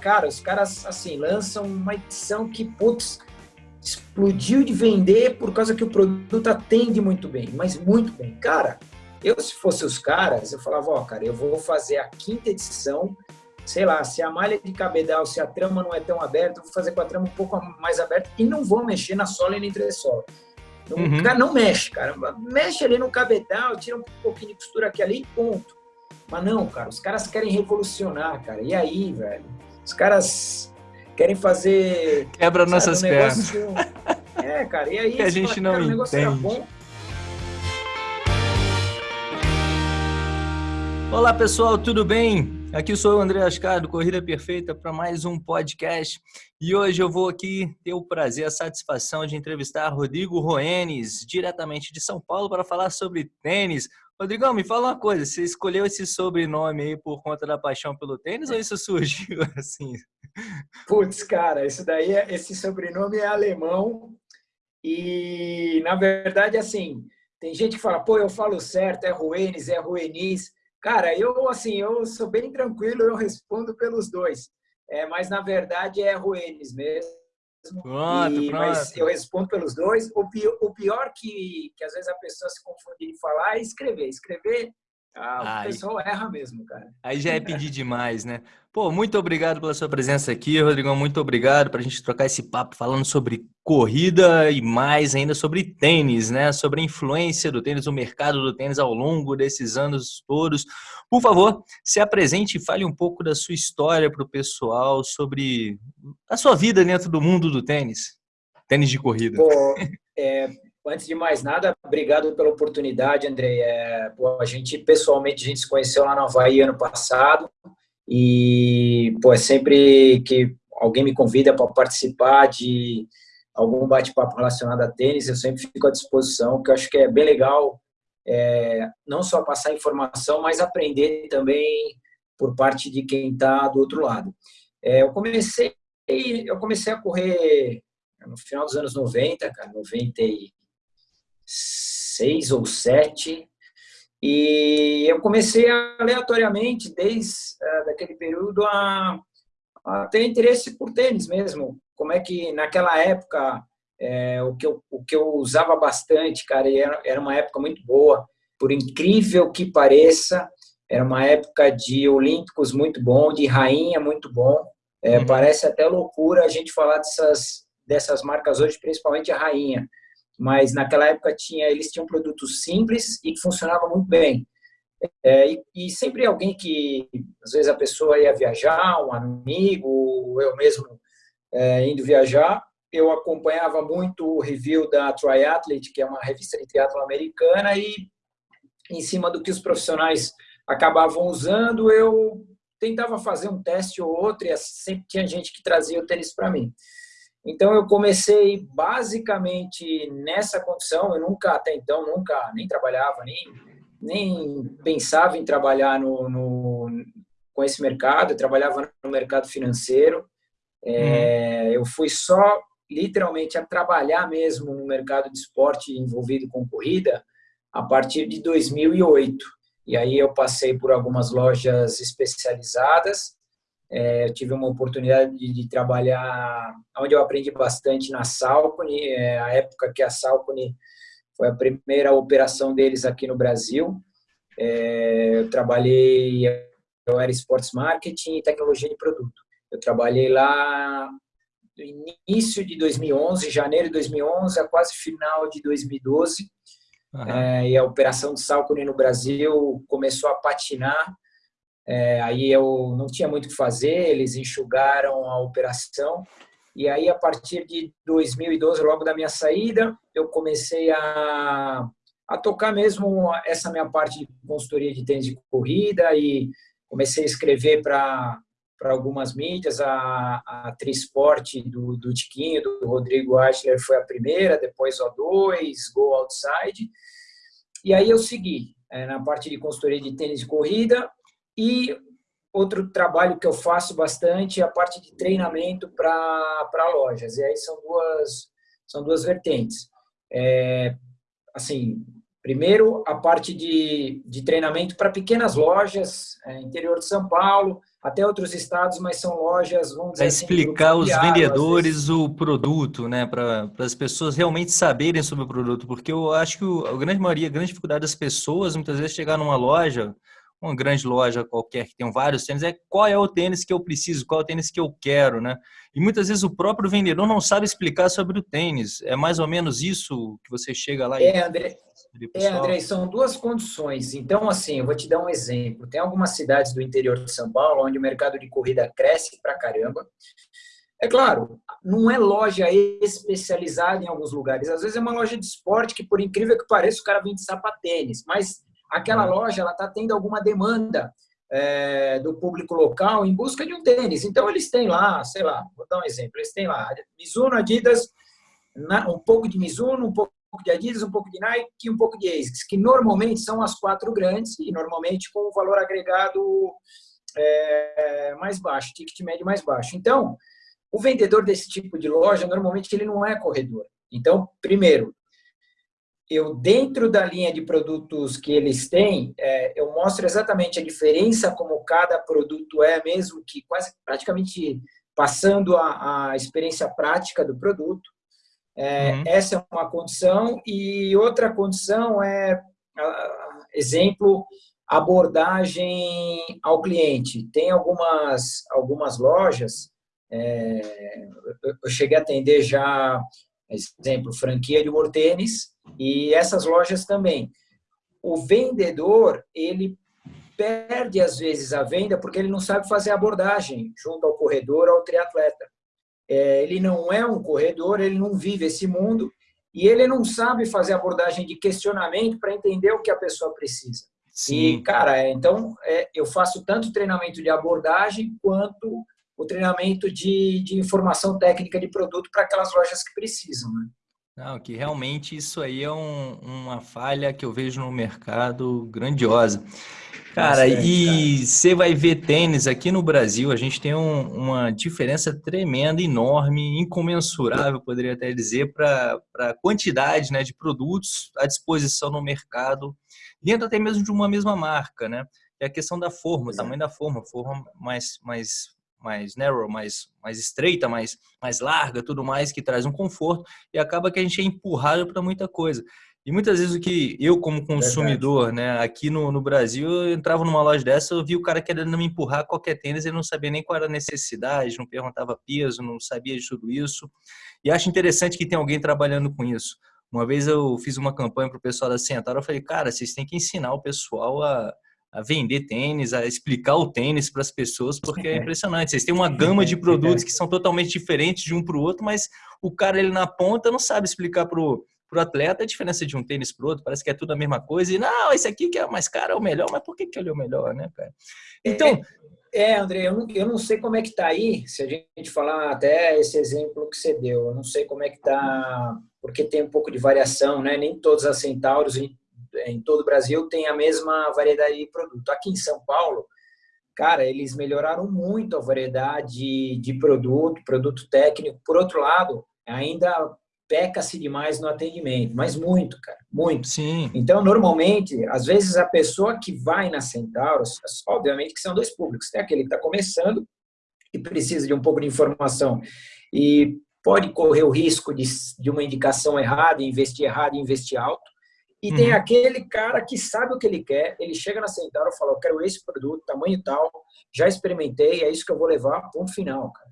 Cara, os caras, assim, lançam uma edição que, putz, explodiu de vender por causa que o produto atende muito bem, mas muito bem. Cara, eu, se fosse os caras, eu falava, ó, cara, eu vou fazer a quinta edição, sei lá, se a malha de cabedal, se a trama não é tão aberta, eu vou fazer com a trama um pouco mais aberta e não vou mexer na sola e na entressola. Uhum. O cara não mexe, cara. Mexe ali no cabedal, tira um pouquinho de costura aqui ali e ponto. Mas não, cara, os caras querem revolucionar, cara. E aí, velho? Os caras querem fazer. Quebra sabe, nossas um pernas. É, cara, e aí. Que a gente fala, não entende. Olá, pessoal, tudo bem? Aqui sou o André Ascar, do Corrida Perfeita, para mais um podcast. E hoje eu vou aqui ter o prazer, a satisfação de entrevistar Rodrigo Roenes, diretamente de São Paulo, para falar sobre tênis. Rodrigão, me fala uma coisa, você escolheu esse sobrenome aí por conta da paixão pelo tênis ou isso surgiu assim? Putz, cara, isso daí, é, esse sobrenome é alemão e, na verdade, assim, tem gente que fala, pô, eu falo certo, é Roenes, é Roenis. Cara, eu assim, eu sou bem tranquilo, eu respondo pelos dois. É, mas na verdade é Ruenes mesmo. Pronto, e, pronto. Mas eu respondo pelos dois. O pior, o pior que, que às vezes a pessoa se confunde em falar é escrever. Escrever ah, o pessoal erra mesmo, cara. Aí já é pedir demais, né? Pô, muito obrigado pela sua presença aqui, Rodrigão. Muito obrigado para a gente trocar esse papo falando sobre corrida e mais ainda sobre tênis, né? Sobre a influência do tênis, o mercado do tênis ao longo desses anos todos. Por favor, se apresente e fale um pouco da sua história para o pessoal sobre a sua vida dentro do mundo do tênis. Tênis de corrida. Pô, é, Antes de mais nada, obrigado pela oportunidade, André. É, pô, a gente, pessoalmente, a gente se conheceu lá no Havaí ano passado e, pô, é sempre que alguém me convida para participar de algum bate-papo relacionado a tênis, eu sempre fico à disposição, que eu acho que é bem legal é, não só passar informação, mas aprender também por parte de quem está do outro lado. É, eu comecei eu comecei a correr no final dos anos 90, cara, 90 seis ou sete, e eu comecei aleatoriamente, desde uh, daquele período, a, a, ter interesse por tênis mesmo. Como é que, naquela época, é, o, que eu, o que eu usava bastante, cara, era, era uma época muito boa, por incrível que pareça, era uma época de olímpicos muito bom, de rainha muito bom. É, uhum. Parece até loucura a gente falar dessas, dessas marcas hoje, principalmente a rainha mas naquela época tinha, eles tinham produtos simples e que funcionavam muito bem. É, e, e, sempre alguém que, às vezes a pessoa ia viajar, um amigo, eu mesmo é, indo viajar, eu acompanhava muito o review da Triathlete, que é uma revista de triatlo americana, e em cima do que os profissionais acabavam usando, eu tentava fazer um teste ou outro, e sempre tinha gente que trazia o tênis para mim. Então eu comecei basicamente nessa condição, eu nunca até então nunca nem trabalhava, nem nem pensava em trabalhar no, no com esse mercado, eu trabalhava no mercado financeiro. É, uhum. Eu fui só literalmente a trabalhar mesmo no mercado de esporte envolvido com corrida a partir de 2008. E aí eu passei por algumas lojas especializadas é, eu tive uma oportunidade de, de, trabalhar, onde eu aprendi bastante na Salcone, é, a época que a Salcone foi a primeira operação deles aqui no Brasil. É, eu trabalhei, eu era Sports Marketing e Tecnologia de Produto. Eu trabalhei lá do início de 2011, janeiro de 2011, a quase final de 2012. Uhum. É, e a operação de Salcone no Brasil começou a patinar é, aí eu não tinha muito o que fazer, eles enxugaram a operação. E aí, a partir de 2012, logo da minha saída, eu comecei a, a tocar mesmo essa minha parte de consultoria de tênis de corrida e comecei a escrever para algumas mídias, a, a Trisport do, do Tiquinho, do Rodrigo Eichler foi a primeira, depois O2, Go Outside. E aí eu segui é, na parte de consultoria de tênis de corrida, e outro trabalho que eu faço bastante é a parte de treinamento para lojas. E aí são duas, são duas vertentes. É, assim, primeiro, a parte de, de treinamento para pequenas lojas, é, interior de São Paulo, até outros estados, mas são lojas, vamos dizer Para assim, explicar os vendedores o produto, né? Para as pessoas realmente saberem sobre o produto, porque eu acho que a grande maioria, a grande dificuldade das pessoas, muitas vezes, chegar numa loja, uma grande loja qualquer que tem vários tênis, é qual é o tênis que eu preciso, qual é o tênis que eu quero, né? E muitas vezes o próprio vendedor não sabe explicar sobre o tênis. É mais ou menos isso que você chega lá e... É, André, é, André, são duas condições. Então, assim, eu vou te dar um exemplo. Tem algumas cidades do interior de São Paulo onde o mercado de corrida cresce pra caramba. É claro, não é loja especializada em alguns lugares. Às vezes é uma loja de esporte que, por incrível que pareça, o cara vende sapatênis. Mas aquela uhum. loja ela está tendo alguma demanda é, do público local em busca de um tênis. Então, eles têm lá, sei lá, vou dar um exemplo. Eles têm lá Mizuno, Adidas, um pouco de Mizuno, um pouco de Adidas, um pouco de Nike e um pouco de ASICS, que normalmente são as quatro grandes e normalmente com o valor agregado é, mais baixo, ticket médio mais baixo. Então, o vendedor desse tipo de loja, normalmente ele não é corredor. Então, primeiro, eu dentro da linha de produtos que eles têm, é, eu mostro exatamente a diferença como cada produto é, mesmo que quase praticamente passando a, a experiência prática do produto. É, uhum. Essa é uma condição. E outra condição é, exemplo, abordagem ao cliente. Tem algumas, algumas lojas, é, eu cheguei a atender já, exemplo, franquia de Mortênis, e essas lojas também. O vendedor, ele perde às vezes a venda porque ele não sabe fazer abordagem junto ao corredor, ao triatleta. É, ele não é um corredor, ele não vive esse mundo e ele não sabe fazer abordagem de questionamento para entender o que a pessoa precisa. Sim. E, cara, é, então é, eu faço tanto treinamento de abordagem quanto o treinamento de, de informação técnica de produto para aquelas lojas que precisam. Né? Não, que realmente isso aí é um, uma falha que eu vejo no mercado grandiosa. Cara, Bastante, e você vai ver tênis aqui no Brasil, a gente tem um, uma diferença tremenda, enorme, incomensurável, poderia até dizer, para a quantidade né, de produtos à disposição no mercado, dentro até mesmo de uma mesma marca, né? É a questão da forma, o tamanho da forma, forma mais, mais, mais narrow, mais, mais estreita, mais, mais larga, tudo mais, que traz um conforto, e acaba que a gente é empurrado para muita coisa. E muitas vezes o que eu, como consumidor, Verdade. né, aqui no, no Brasil, eu entrava numa loja dessa, eu vi o cara querendo me empurrar qualquer tênis, ele não sabia nem qual era a necessidade, não perguntava peso, não sabia de tudo isso. E acho interessante que tem alguém trabalhando com isso. Uma vez eu fiz uma campanha para o pessoal da Centauro, eu falei, cara, vocês têm que ensinar o pessoal a, a vender tênis, a explicar o tênis para as pessoas, porque é impressionante. Vocês têm uma gama de produtos que são totalmente diferentes de um para o outro, mas o cara ele na ponta não sabe explicar para o o atleta, a diferença de um tênis para o outro parece que é tudo a mesma coisa. E não, esse aqui que é mais caro é o melhor, mas por que, que ele é o melhor, né, cara? Então. É, é André, eu não, eu não sei como é que está aí, se a gente falar até esse exemplo que você deu, eu não sei como é que está, porque tem um pouco de variação, né? Nem todas as Centauros em, todo o Brasil têm a mesma variedade de produto. Aqui em São Paulo, cara, eles melhoraram muito a variedade de produto, produto técnico. Por outro lado, ainda peca-se demais no atendimento, mas muito, cara, muito. Sim. Então, normalmente, às vezes a pessoa que vai na Centauros, obviamente que são dois públicos, tem aquele que está começando e precisa de um pouco de informação e pode correr o risco de, de uma indicação errada, investir errado, investir alto. E uhum. tem aquele cara que sabe o que ele quer, ele chega na Centauro e fala, eu quero esse produto, tamanho tal, já experimentei, é isso que eu vou levar, ponto final, cara.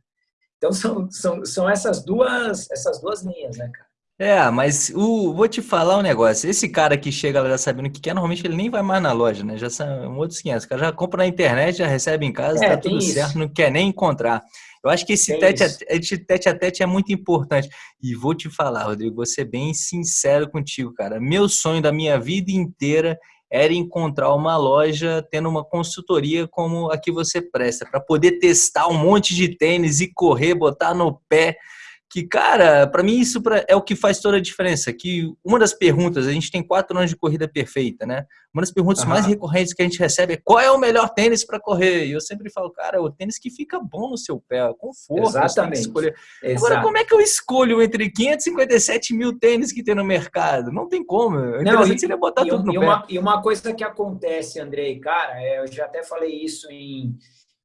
Então são, são, são essas duas essas duas linhas, né, cara? É, mas o, vou te falar um negócio. Esse cara que chega lá já sabendo o que quer, normalmente ele nem vai mais na loja, né? Já são outros 500. O cara já compra na internet, já recebe em casa, é, tá tudo isso. certo, não quer nem encontrar. Eu acho que esse tete a, tete, tete a tete é muito importante. E vou te falar, Rodrigo, vou ser bem sincero contigo, cara. Meu sonho da minha vida inteira era encontrar uma loja tendo uma consultoria como a que você presta, para poder testar um monte de tênis e correr, botar no pé que, cara, para mim isso é o que faz toda a diferença. Que uma das perguntas, a gente tem quatro anos de corrida perfeita, né? Uma das perguntas uhum. mais recorrentes que a gente recebe é qual é o melhor tênis para correr? E eu sempre falo, cara, é o tênis que fica bom no seu pé, conforto. Exatamente. Escolher. Agora, como é que eu escolho entre 557 mil tênis que tem no mercado? Não tem como. O Não, e, seria botar tudo no e pé. Uma, e uma coisa que acontece, Andrei, cara, é, eu já até falei isso em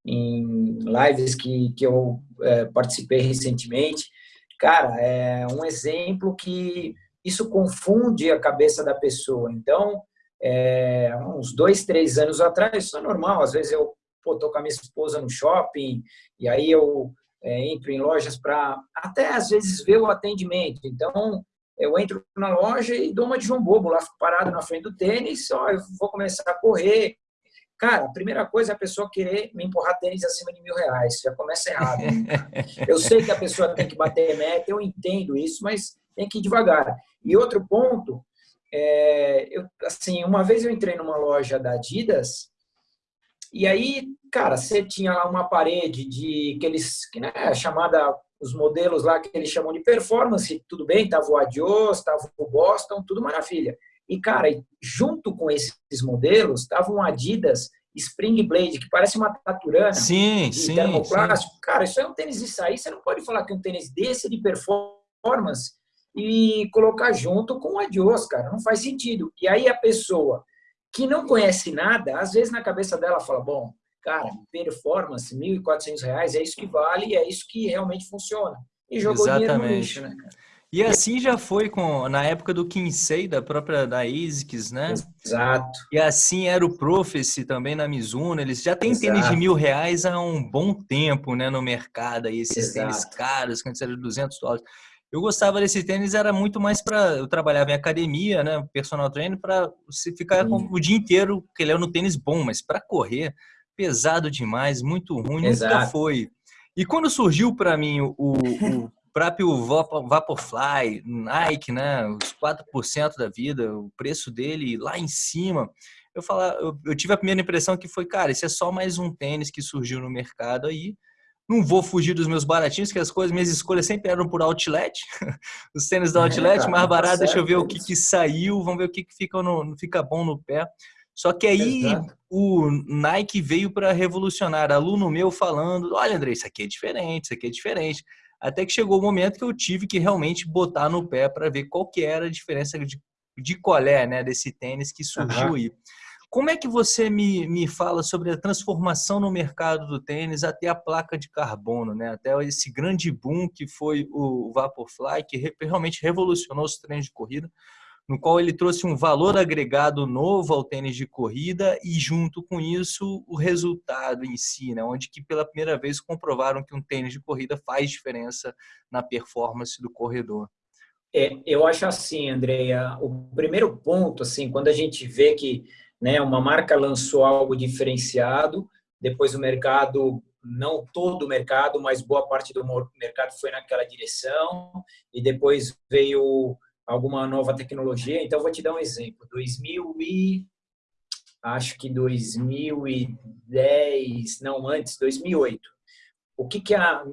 em lives que, que eu é, participei recentemente. Cara, é um exemplo que isso confunde a cabeça da pessoa. Então, é, uns dois, três anos atrás, isso é normal. Às vezes eu estou com a minha esposa no shopping e aí eu é, entro em lojas para até às vezes ver o atendimento. Então, eu entro na loja e dou uma de João Bobo lá parado na frente do tênis, ó, eu vou começar a correr. Cara, a primeira coisa é a pessoa querer me empurrar tênis acima de mil reais. Já começa errado. Eu sei que a pessoa tem que bater meta, eu entendo isso, mas tem que ir devagar. E outro ponto, é, eu, assim, uma vez eu entrei numa loja da Adidas e aí, cara, você tinha lá uma parede de aqueles, que né, chamada os modelos lá que eles chamam de performance, tudo bem, tava o Adios, tava o Boston, tudo maravilha. E, cara, junto com esses modelos, tava um Adidas Spring Blade, que parece uma taturana sim, de sim, termoplástico. Sim. Cara, isso é um tênis de sair, você não pode falar que um tênis desse de performance e colocar junto com o Adios, cara, não faz sentido. E aí a pessoa que não conhece nada, às vezes na cabeça dela fala, bom, cara, performance, R$ 1.400, é isso que vale e é isso que realmente funciona. E jogou Exatamente. dinheiro no lixo, né, cara? E assim já foi com na época do Kinsey, da própria da ASICS, né? Exato. E assim era o Prophecy também na Mizuno. Eles já têm Exato. tênis de mil reais há um bom tempo, né, no mercado. Aí esses Exato. tênis caros, que antes eram 200 dólares. Eu gostava desse tênis, era muito mais para. Eu trabalhava em academia, né? Personal trainer, para você ficar com, o dia inteiro, porque ele é no tênis bom, mas para correr, pesado demais, muito ruim, Exato. nunca foi. E quando surgiu para mim o, o próprio Vaporfly, Nike, né? Os 4% da vida, o preço dele lá em cima. Eu, falar, eu, eu tive a primeira impressão que foi, cara, esse é só mais um tênis que surgiu no mercado aí não vou fugir dos meus baratinhos, que as coisas, minhas escolhas sempre eram por outlet. Os tênis da é, outlet, é, mais barato, deixa eu ver o que, que saiu, vamos ver o que, que fica, no, fica bom no pé. Só que aí Exato. o Nike veio para revolucionar. Aluno meu falando: olha, André, isso aqui é diferente, isso aqui é diferente. Até que chegou o momento que eu tive que realmente botar no pé para ver qual que era a diferença de, de colé né, desse tênis que surgiu uhum. aí. Como é que você me, me fala sobre a transformação no mercado do tênis até a placa de carbono, né? até esse grande boom que foi o Vaporfly, que realmente revolucionou os treinos de corrida, no qual ele trouxe um valor agregado novo ao tênis de corrida e junto com isso o resultado em si, né? onde que pela primeira vez comprovaram que um tênis de corrida faz diferença na performance do corredor. É, eu acho assim, Andreia, o primeiro ponto, assim, quando a gente vê que né? Uma marca lançou algo diferenciado, depois o mercado, não todo o mercado, mas boa parte do mercado foi naquela direção, e depois veio alguma nova tecnologia. Então, vou te dar um exemplo. 2000 e acho que 2010, não antes, 2008. O que que a,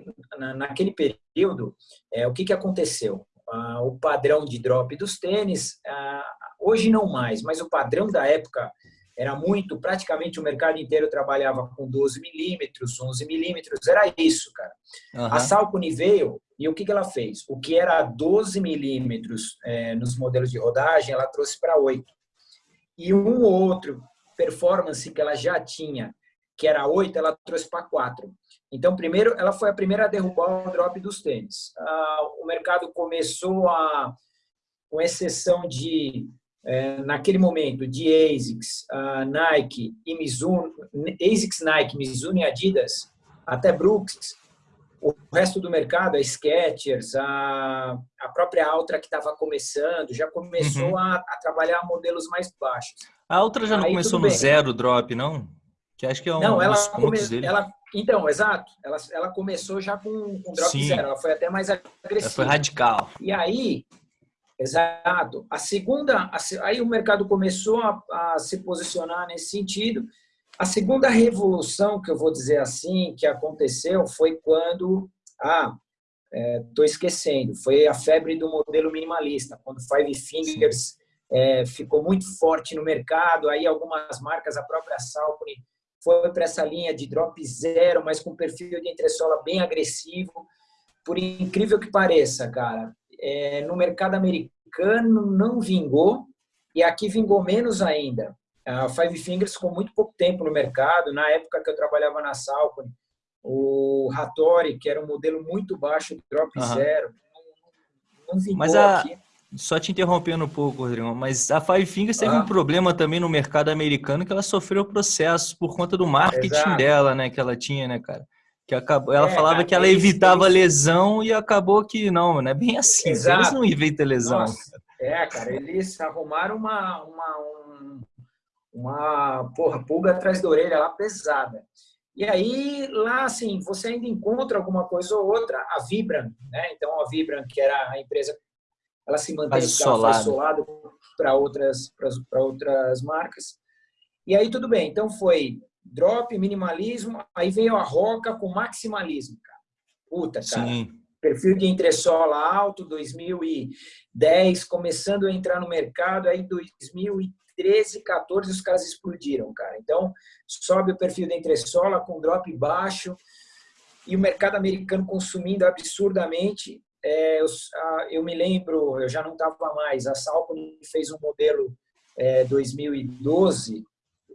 naquele período, é, o que que aconteceu? Ah, o padrão de drop dos tênis, ah, hoje não mais, mas o padrão da época era muito, praticamente o mercado inteiro trabalhava com 12 milímetros, 11 milímetros, era isso, cara. Uhum. A Salcone veio e o que, que ela fez? O que era 12 milímetros é, nos modelos de rodagem, ela trouxe para 8. E um ou outro performance que ela já tinha, que era 8, ela trouxe para 4. Então, primeiro, ela foi a primeira a derrubar o drop dos tênis. Ah, o mercado começou a, com exceção de é, naquele momento de ASICS, Nike e Mizuno, ASICS, Nike, Mizuno e Adidas, até Brooks, o resto do mercado, a Skechers, a, a própria Altra que estava começando, já começou uhum. a, a, trabalhar modelos mais baixos. A Altra já não Aí, começou no zero drop, não? Que acho que é um não, ela dos pontos come, dele. Ela, então, exato. Ela, ela começou já com, com drop Sim. zero. Ela foi até mais agressiva. Ela foi radical. E aí, Exato. A segunda, aí o mercado começou a, a, se posicionar nesse sentido. A segunda revolução, que eu vou dizer assim, que aconteceu foi quando, ah, estou é, esquecendo, foi a febre do modelo minimalista, quando Five Fingers é, ficou muito forte no mercado, aí algumas marcas, a própria Salcone, foi para essa linha de drop zero, mas com perfil de entressola bem agressivo. Por incrível que pareça, cara, é, no mercado americano não vingou e aqui vingou menos ainda. A Five Fingers ficou muito pouco tempo no mercado. Na época que eu trabalhava na Salcone, o Hattori, que era um modelo muito baixo, drop uhum. zero, não, Mas a... aqui. Só te interrompendo um pouco, Rodrigo, mas a Five Fingers teve ah. um problema também no mercado americano que ela sofreu processos por conta do marketing Exato. dela, né? Que ela tinha, né, cara? Que acabou, ela é, falava cara, que ela evitava eles... lesão e acabou que não, não é bem assim. Exato. Eles não evitam lesão. Nossa. É, cara, eles arrumaram uma, uma, um, uma porra, pulga atrás da orelha lá pesada. E aí, lá, assim, você ainda encontra alguma coisa ou outra, a Vibram, né? Então, a Vibram, que era a empresa, ela se mantém solado para outras, para outras marcas. E aí, tudo bem. Então, foi drop, minimalismo, aí veio a Roca com maximalismo, cara. Puta, cara. Sim. Perfil de entressola alto, 2010, começando a entrar no mercado, aí 2013, 14, os caras explodiram, cara. Então, sobe o perfil de entressola com drop baixo e o mercado americano consumindo absurdamente. É, eu, eu, me lembro, eu já não estava mais, a Salcom fez um modelo é, 2012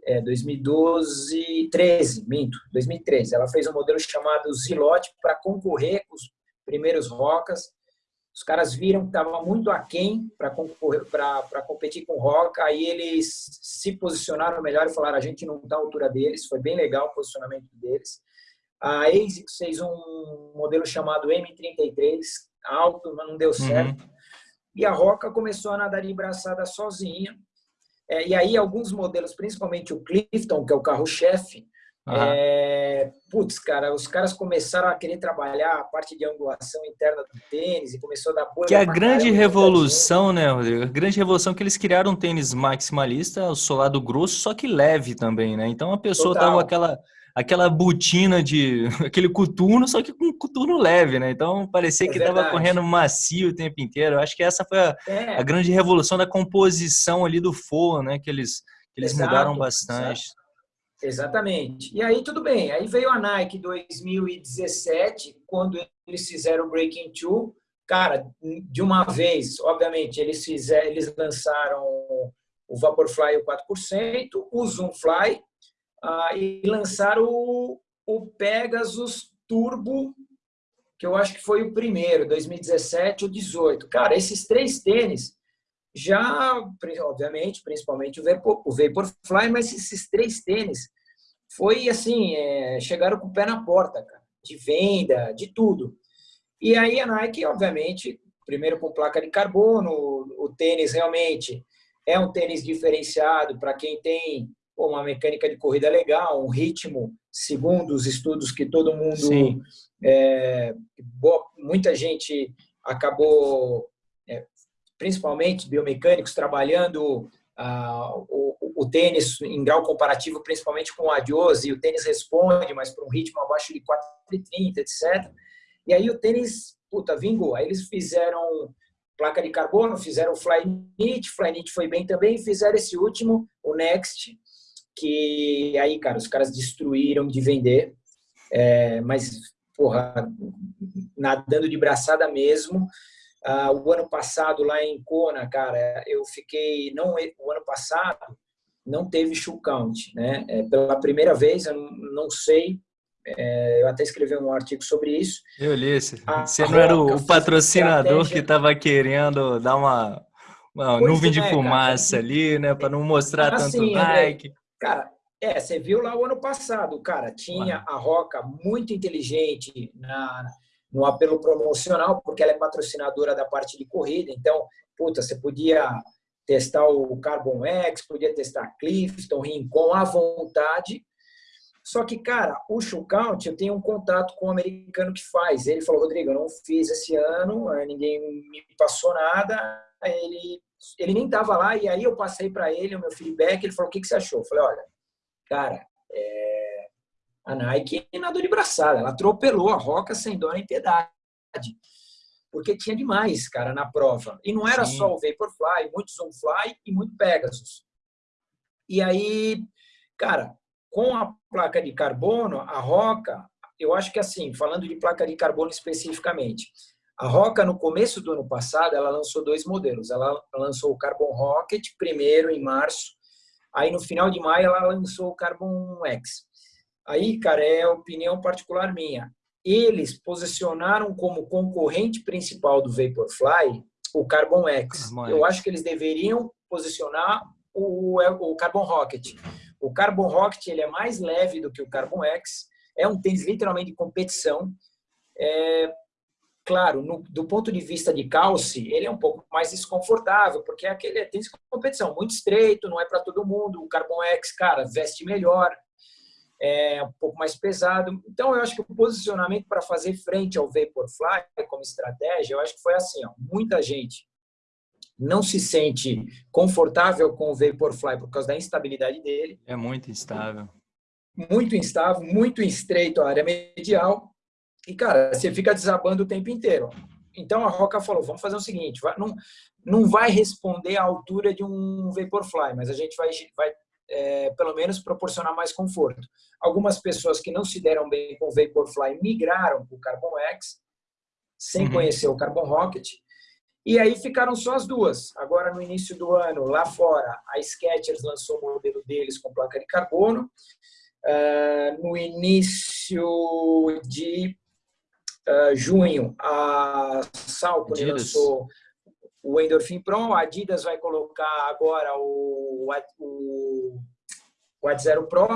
é, 2012, 13, minto, 2013. Ela fez um modelo chamado Zilote para concorrer com os primeiros rocas. Os caras viram que estava muito aquém para concorrer, para competir com roca. Aí eles se posicionaram melhor e falaram: a gente não está à altura deles. Foi bem legal o posicionamento deles. A ASICS fez um modelo chamado M33, alto, mas não deu uhum. certo. Uhum. E a Roca começou a nadar de braçada sozinha. É, e aí, alguns modelos, principalmente o Clifton, que é o carro-chefe, uhum. é, putz, cara, os caras começaram a querer trabalhar a parte de angulação interna do tênis e começou a dar Que é a grande revolução, né, Rodrigo? A grande revolução que eles criaram um tênis maximalista, o solado grosso, só que leve também, né? Então a pessoa Total. tava aquela aquela botina de aquele coturno, só que com coturno leve, né? Então parecia é que estava correndo macio o tempo inteiro. Eu acho que essa foi a, é. a, grande revolução da composição ali do forro, né? Que eles, que eles exato, mudaram bastante. Exato. Exatamente. E aí tudo bem. Aí veio a Nike 2017, quando eles fizeram o Breaking Two. Cara, de uma vez, obviamente, eles fizeram, eles lançaram o Vaporfly o 4%, o Zoomfly ah, e lançaram o, o Pegasus Turbo, que eu acho que foi o primeiro, 2017 ou 18. Cara, esses três tênis já, obviamente, principalmente o Vapor, o Vaporfly, mas esses três tênis foi assim, é, chegaram com o pé na porta, cara, de venda, de tudo. E aí a Nike, obviamente, primeiro com placa de carbono, o tênis realmente é um tênis diferenciado para quem tem uma mecânica de corrida legal, um ritmo, segundo os estudos que todo mundo, é, boa, muita gente acabou, principalmente biomecânicos, trabalhando ah, o, o, tênis em grau comparativo, principalmente com o Adios, e o tênis responde, mas por um ritmo abaixo de 4,30, etc. E aí o tênis, puta, vingou. Aí eles fizeram placa de carbono, fizeram o Flyknit, Flyknit foi bem também, fizeram esse último, o Next, que aí, cara, os caras destruíram de vender, é, mas, porra, nadando de braçada mesmo. Ah, o ano passado, lá em Kona, cara, eu fiquei, não, o ano passado, não teve shoe count, né? É, pela primeira vez, eu não, sei, é, eu até escrevi um artigo sobre isso. Eu li esse. Você não era o, patrocinador que estava querendo dar uma, uma nuvem de é, fumaça cara. ali, né? Para não mostrar assim, tanto Nike. Cara, é, você viu lá o ano passado, cara, tinha a Roca muito inteligente na, no apelo promocional, porque ela é patrocinadora da parte de corrida, então, puta, você podia testar o Carbon X, podia testar Clifton, Rincon à vontade. Só que, cara, o Count, eu tenho um contato com o um americano que faz. Ele falou, Rodrigo, eu não fiz esse ano, ninguém me passou nada. Ele ele nem estava lá, e aí eu passei para ele o meu feedback, ele falou, o que, que você achou? Eu falei, olha, cara. A Nike nadou de braçada, ela atropelou a Roca sem dó nem piedade, porque tinha demais, cara, na prova. E não era Sim. só o Vaporfly, muito Zoomfly e muito Pegasus. E aí, cara, com a placa de carbono, a Roca, eu acho que assim, falando de placa de carbono especificamente, a Roca, no começo do ano passado, ela lançou dois modelos. Ela lançou o Carbon Rocket, primeiro em março, Aí no final de maio ela lançou o Carbon X. Aí, cara, é opinião particular minha. Eles posicionaram como concorrente principal do Vaporfly o Carbon X. Carbon Eu X. acho que eles deveriam posicionar o, o Carbon Rocket. O Carbon Rocket ele é mais leve do que o Carbon X. É um tênis literalmente de competição. É, claro, no, do ponto de vista de calce, ele é um pouco mais desconfortável, porque é aquele tênis de competição, muito estreito, não é para todo mundo. O Carbon X, cara, veste melhor, é um pouco mais pesado. Então, eu acho que o posicionamento para fazer frente ao Vaporfly como estratégia, eu acho que foi assim, ó, muita gente não se sente confortável com o Vaporfly por causa da instabilidade dele. É muito instável. Muito instável, muito estreito a área medial. E, cara, você fica desabando o tempo inteiro. Então, a Roca falou, vamos fazer o seguinte, vai, não, não vai responder à altura de um Vaporfly, mas a gente vai, vai é, pelo menos, proporcionar mais conforto. Algumas pessoas que não se deram bem com o Vaporfly migraram para o Carbon X, sem uhum. conhecer o Carbon Rocket, e aí ficaram só as duas. Agora, no início do ano, lá fora, a Skechers lançou o modelo deles com placa de carbono. Uh, no início de uh, junho, a Salcone lançou o Endorphin Pro, a Adidas vai colocar agora o, o, o Ad Zero Pro,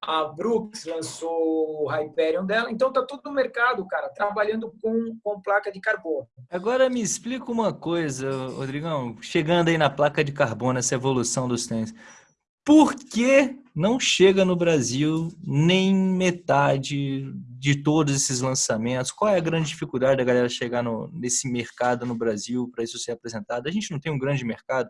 a Brooks lançou o Hyperion dela, então tá todo no mercado, cara, trabalhando com, com placa de carbono. Agora me explica uma coisa, Rodrigão, chegando aí na placa de carbono, essa evolução dos tênis. Por que não chega no Brasil nem metade de todos esses lançamentos? Qual é a grande dificuldade da galera chegar no, nesse mercado no Brasil para isso ser apresentado? A gente não tem um grande mercado.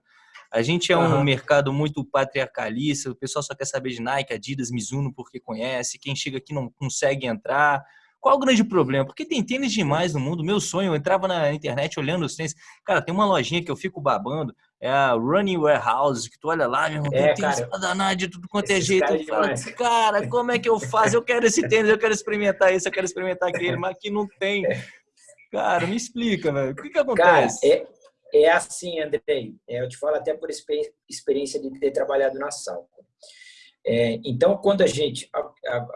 A gente é um uhum. mercado muito patriarcalista, o pessoal só quer saber de Nike, Adidas, Mizuno porque conhece, quem chega aqui não consegue entrar. Qual o grande problema? Porque tem tênis demais no mundo. Meu sonho, eu entrava na internet olhando os tênis. Cara, tem uma lojinha que eu fico babando, é a Running Warehouse, que tu olha lá, meu irmão, é, tem danar de tudo quanto é jeito. Cara, fala, cara, como é que eu faço? Eu quero esse tênis, eu quero experimentar isso, eu quero experimentar aquele, mas aqui não tem. Cara, me explica, velho. O que que acontece? Cara, é, é assim, Andrei. É, eu te falo até por experiência de ter trabalhado na Salco. É, então, quando a gente... A, a,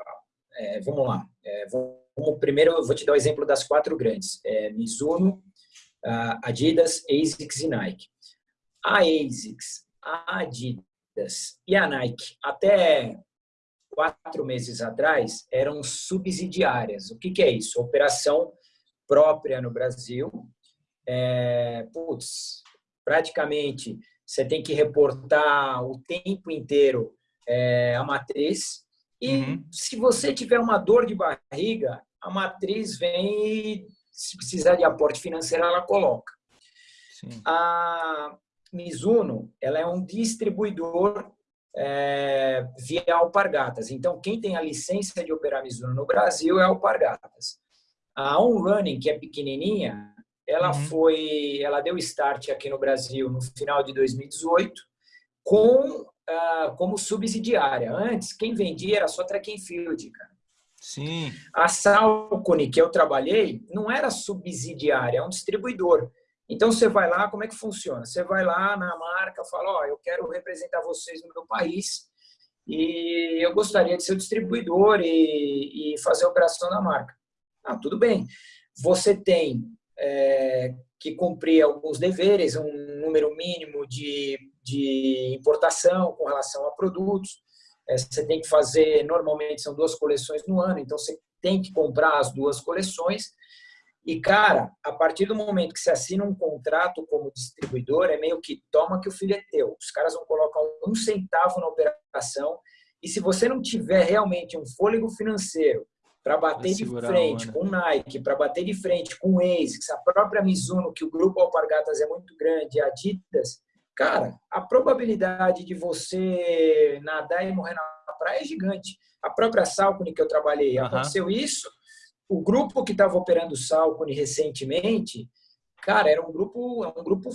é, vamos lá. É, vamos primeiro, eu vou te dar o exemplo das quatro grandes: é, Mizuno, Adidas, ASICS e Nike. A ASICS, a Adidas e a Nike, até quatro meses atrás, eram subsidiárias. O que, que é isso? Operação própria no Brasil. É, putz, praticamente você tem que reportar o tempo inteiro é, a matriz. E uhum. se você tiver uma dor de barriga, a matriz vem e, se precisar de aporte financeiro, ela coloca. Sim. A Mizuno ela é um distribuidor é, via Alpargatas. Então, quem tem a licença de operar Mizuno no Brasil é Alpargatas. A On Running, que é pequenininha, ela uhum. foi, ela deu start aqui no Brasil no final de 2018 com uh, como subsidiária. Antes, quem vendia era só track and field, cara. Sim. A Salcone, que eu trabalhei, não era subsidiária, é um distribuidor. Então, você vai lá, como é que funciona? Você vai lá na marca, fala, ó, oh, eu quero representar vocês no meu país e eu gostaria de ser o distribuidor e, e fazer a operação da marca. Ah, tudo bem. Você tem é, que cumprir alguns deveres, um número mínimo de, de importação com relação a produtos, é, você tem que fazer, normalmente são duas coleções no ano, então você tem que comprar as duas coleções. E, cara, a partir do momento que você assina um contrato como distribuidor, é meio que toma que o filho é teu. Os caras vão colocar um centavo na operação. E se você não tiver realmente um fôlego financeiro para bater de frente com o Nike, para bater de frente com o ASICS, a própria Mizuno, que o grupo Alpargatas é muito grande, a Adidas, Cara, a probabilidade de você nadar e morrer na praia é gigante. A própria Salcone que eu trabalhei, aconteceu isso. O grupo que estava operando Salcone recentemente, cara, era um grupo, é um grupo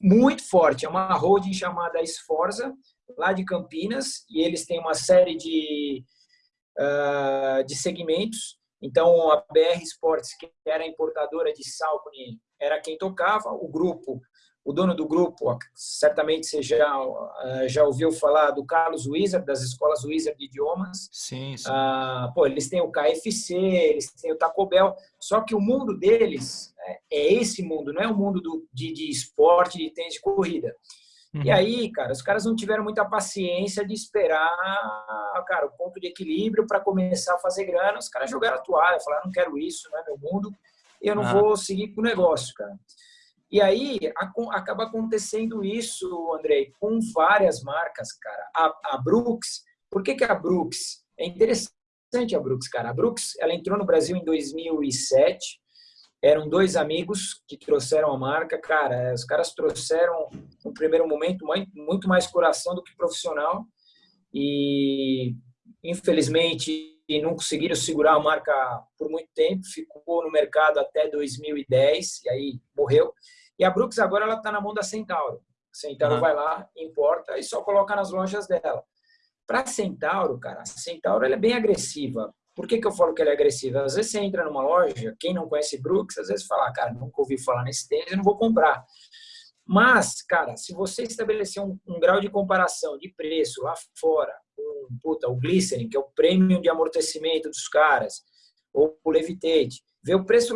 muito forte. É uma holding chamada Esforza, lá de Campinas, e eles têm uma série de, uh, de segmentos. Então, a BR Sports, que era importadora de Salcone, era quem tocava. O grupo o dono do grupo, certamente você já, eh, já ouviu falar do Carlos Wizard, das escolas Wizard de idiomas. Sim, sim. Ah, pô, eles têm o KFC, eles têm o Taco Bell, só que o mundo deles é, é esse mundo, não é o mundo do, de, de esporte, de tênis de corrida. Uhum. E aí, cara, os caras não tiveram muita paciência de esperar, cara, o ponto de equilíbrio para começar a fazer grana. Os caras jogaram a toalha, falaram, não quero isso, não é meu mundo, eu não uhum. vou seguir com o negócio, cara. E aí acaba acontecendo isso, Andrei, com várias marcas, cara. A, a Brooks, por que, que a Brooks? É interessante a Brooks, cara. A Brooks, ela entrou no Brasil em 2007. Eram dois amigos que trouxeram a marca, cara. Os caras trouxeram, no primeiro momento, muito mais coração do que profissional. E, infelizmente, não conseguiram segurar a marca por muito tempo. Ficou no mercado até 2010 e aí morreu. E a Brooks agora ela está na mão da Centauro. A Centauro uhum. vai lá, importa e só coloca nas lojas dela. Para Centauro, cara, a Centauro ela é bem agressiva. Por que, que eu falo que ela é agressiva? Às vezes você entra numa loja, quem não conhece Brooks, às vezes fala, ah, cara, nunca ouvi falar nesse tênis, eu não vou comprar. Mas, cara, se você estabelecer um, um grau de comparação de preço lá fora, puta, o Glycerin, que é o prêmio de amortecimento dos caras, ou o Levitate, ver o preço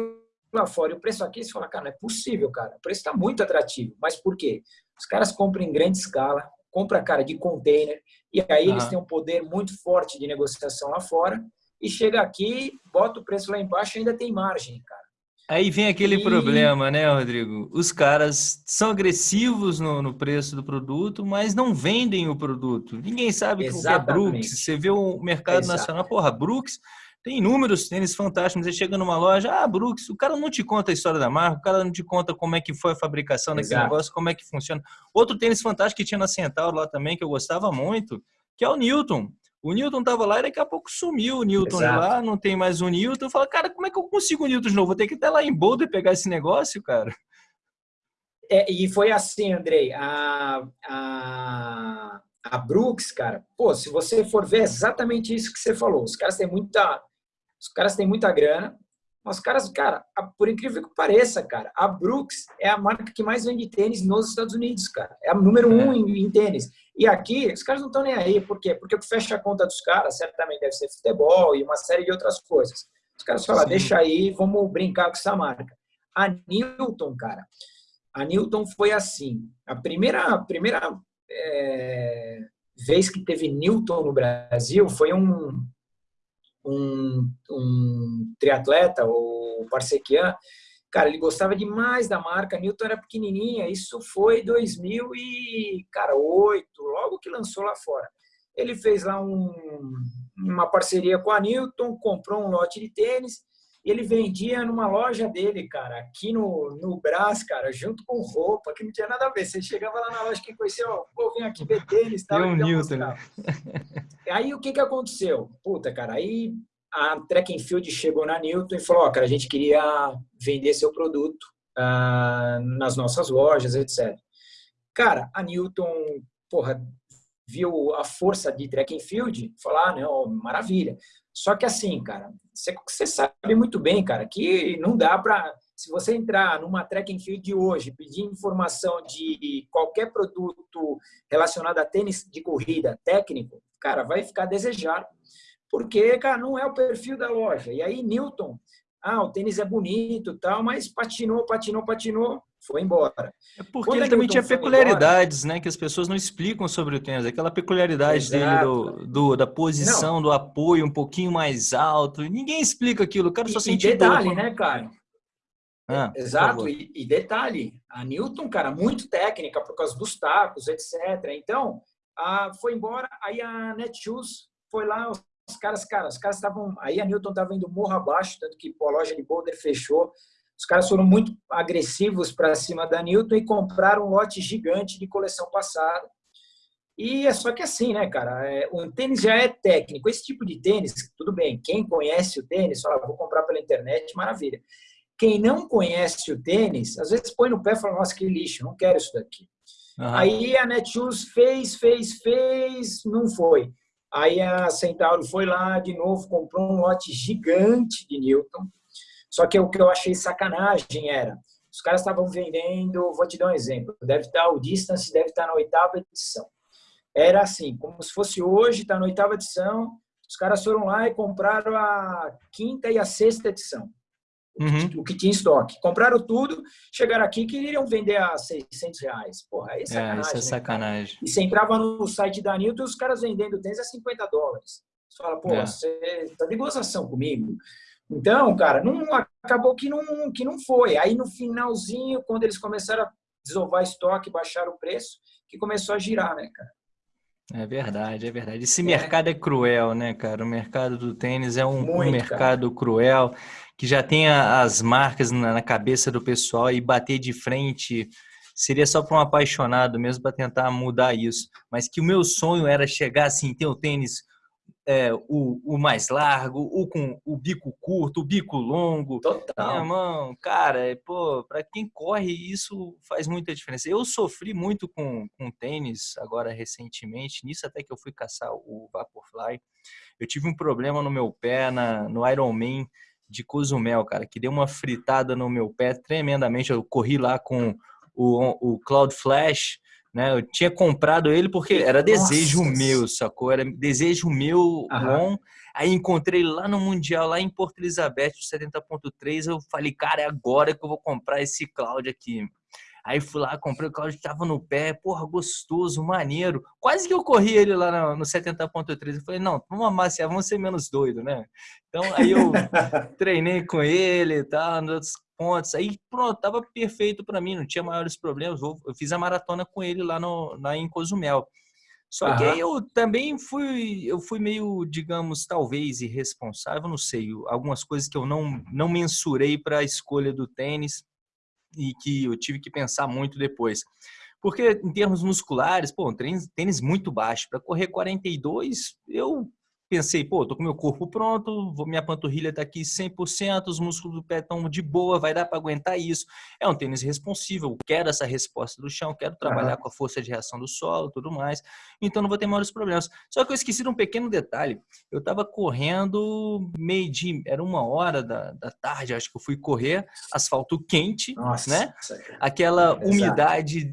lá fora e o preço aqui, você fala, cara, não é possível, cara. O preço está muito atrativo. Mas por quê? Os caras compram em grande escala, compra cara de container, e aí eles têm um poder muito forte de negociação lá fora, e chega aqui, bota o preço lá embaixo e ainda tem margem, cara. Aí vem aquele e... problema, né, Rodrigo? Os caras são agressivos no, no, preço do produto, mas não vendem o produto. Ninguém sabe o que é Brooks. Você vê o mercado Exato. nacional, porra, Brooks tem inúmeros tênis fantásticos. Você chega numa loja, ah, Brooks, o cara não te conta a história da marca, o cara não te conta como é que foi a fabricação daquele Exato. negócio, como é que funciona. Outro tênis fantástico que tinha na Centauro lá também, que eu gostava muito, que é o Newton. O Newton tava lá e daqui a pouco sumiu o Newton Exato. lá, não tem mais o Newton. Eu falo, cara, como é que eu consigo o Newton de novo? Vou ter que ir até lá em Boulder pegar esse negócio, cara. É, e foi assim, Andrei. A, a, a Brooks, cara, pô, se você for ver exatamente isso que você falou, os caras têm muita os caras têm muita grana, mas os caras, cara, por incrível que pareça, cara, a Brooks é a marca que mais vende tênis nos Estados Unidos, cara. É a número um é. em, em, tênis. E aqui, os caras não estão nem aí. Por quê? Porque o que fecha a conta dos caras certamente deve ser futebol e uma série de outras coisas. Os caras falam, Sim. deixa aí, vamos brincar com essa marca. A Newton, cara, a Newton foi assim. A primeira, a primeira é, vez que teve Newton no Brasil foi um, um, um triatleta, o Parsequian, cara, ele gostava demais da marca, Newton era pequenininha, isso foi 2008, logo que lançou lá fora. Ele fez lá um, uma parceria com a Newton, comprou um lote de tênis, ele vendia numa loja dele, cara, aqui no, no Brás, cara, junto com roupa, que não tinha nada a ver. Você chegava lá na loja, quem conhecia, ó, vou vir aqui ver tênis, tal. um Newton, né? Aí o que que aconteceu? Puta, cara, aí a Track and Field chegou na Newton e falou, ó, cara, a gente queria vender seu produto uh, nas nossas lojas, etc. Cara, a Newton, porra, viu a força de Track and Field, falou, ah, não, maravilha. Só que assim, cara, você, sabe muito bem, cara, que não dá para se você entrar numa track field de hoje, pedir informação de qualquer produto relacionado a tênis de corrida técnico, cara, vai ficar desejado. Porque, cara, não é o perfil da loja. E aí, Newton, ah, o tênis é bonito tal, mas patinou, patinou, patinou, foi embora. É porque Quando ele também tinha peculiaridades, embora, né? Que as pessoas não explicam sobre o tênis. Aquela peculiaridade exato. dele do, do, da posição, não. do apoio um pouquinho mais alto. Ninguém explica aquilo. O cara só sentiu. E detalhe, né, cara? Ah, Exato, e, e, detalhe, a Newton, cara, muito técnica por causa dos tacos, etc. Então, a, foi embora, aí a Netshoes foi lá, os caras, cara, os caras estavam, aí a Newton estava indo morro abaixo, tanto que pô, a loja de Boulder fechou, os caras foram muito agressivos para cima da Newton e compraram um lote gigante de coleção passada. E é só que assim, né, cara? É, o tênis já é técnico. Esse tipo de tênis, tudo bem. Quem conhece o tênis, fala, vou comprar pela internet, maravilha. Quem não conhece o tênis, às vezes põe no pé e fala, nossa, que lixo, não quero isso daqui. Uhum. Aí a Netshoes fez, fez, fez, não foi. Aí a Centauro foi lá de novo, comprou um lote gigante de Newton. Só que o que eu achei sacanagem era, Os caras estavam vendendo, vou te dar um exemplo, deve estar o Distance deve estar na oitava edição. Era assim, como se fosse hoje, está na oitava edição, os caras foram lá e compraram a quinta e a sexta edição. Uhum. O que tinha em estoque. Compraram tudo, chegaram aqui e queriam vender a 600 reais. Porra, aí é sacanagem. É, isso é né, sacanagem. E você entrava no site da Newton os caras vendendo tênis a 50 dólares. Você fala, pô, é. você tá de gozação comigo. Então, cara, não, acabou que não, que não foi. Aí no finalzinho, quando eles começaram a desovar estoque, baixar o preço, que começou a girar, né, cara? É verdade, é verdade. Esse é. mercado é cruel, né, cara? O mercado do tênis é um, Muito, um mercado cara. cruel que já tem as marcas na, na cabeça do pessoal e bater de frente seria só para um apaixonado mesmo para tentar mudar isso. Mas que o meu sonho era chegar assim, ter o tênis é, o, o, mais largo, o com o bico curto, o bico longo. Total. Minha mão, cara, é, pô, para quem corre isso faz muita diferença. Eu sofri muito com, com tênis agora recentemente, nisso até que eu fui caçar o Vaporfly. Eu tive um problema no meu pé na, no Ironman de Cozumel, cara, que deu uma fritada no meu pé tremendamente. Eu corri lá com o, o Cloud Flash, né? Eu tinha comprado ele porque era desejo Nossa. meu, sacou? Era desejo meu, bom. Aí encontrei lá no Mundial, lá em Porto Elizabeth, 70.3. Eu falei, cara, é agora que eu vou comprar esse Cloud aqui. Aí fui lá, comprei o Cláudio, tava no pé, porra, gostoso, maneiro. Quase que eu corri ele lá no, no 70.3. Eu falei, não, vamos amaciar, vamos ser menos doido, né? Então aí eu treinei com ele e tal, nos outros pontos. Aí pronto, tava perfeito para mim, não tinha maiores problemas. Eu fiz a maratona com ele lá, no, lá em Cozumel. Só Aham. que aí eu também fui, eu fui meio, digamos, talvez irresponsável, não sei, algumas coisas que eu não, não mensurei para a escolha do tênis e que eu tive que pensar muito depois. Porque em termos musculares, pô, um tênis, tênis muito baixo. Para correr 42, eu pensei, pô, tô com meu corpo pronto, minha panturrilha tá aqui 100%, os músculos do pé estão de boa, vai dar para aguentar isso. É um tênis responsível, quero essa resposta do chão, quero trabalhar uhum. com a força de reação do solo, tudo mais. Então não vou ter maiores problemas. Só que eu esqueci de um pequeno detalhe. Eu tava correndo meio dia, era uma hora da, da tarde, acho que eu fui correr, asfalto quente, Nossa, né? Aquela umidade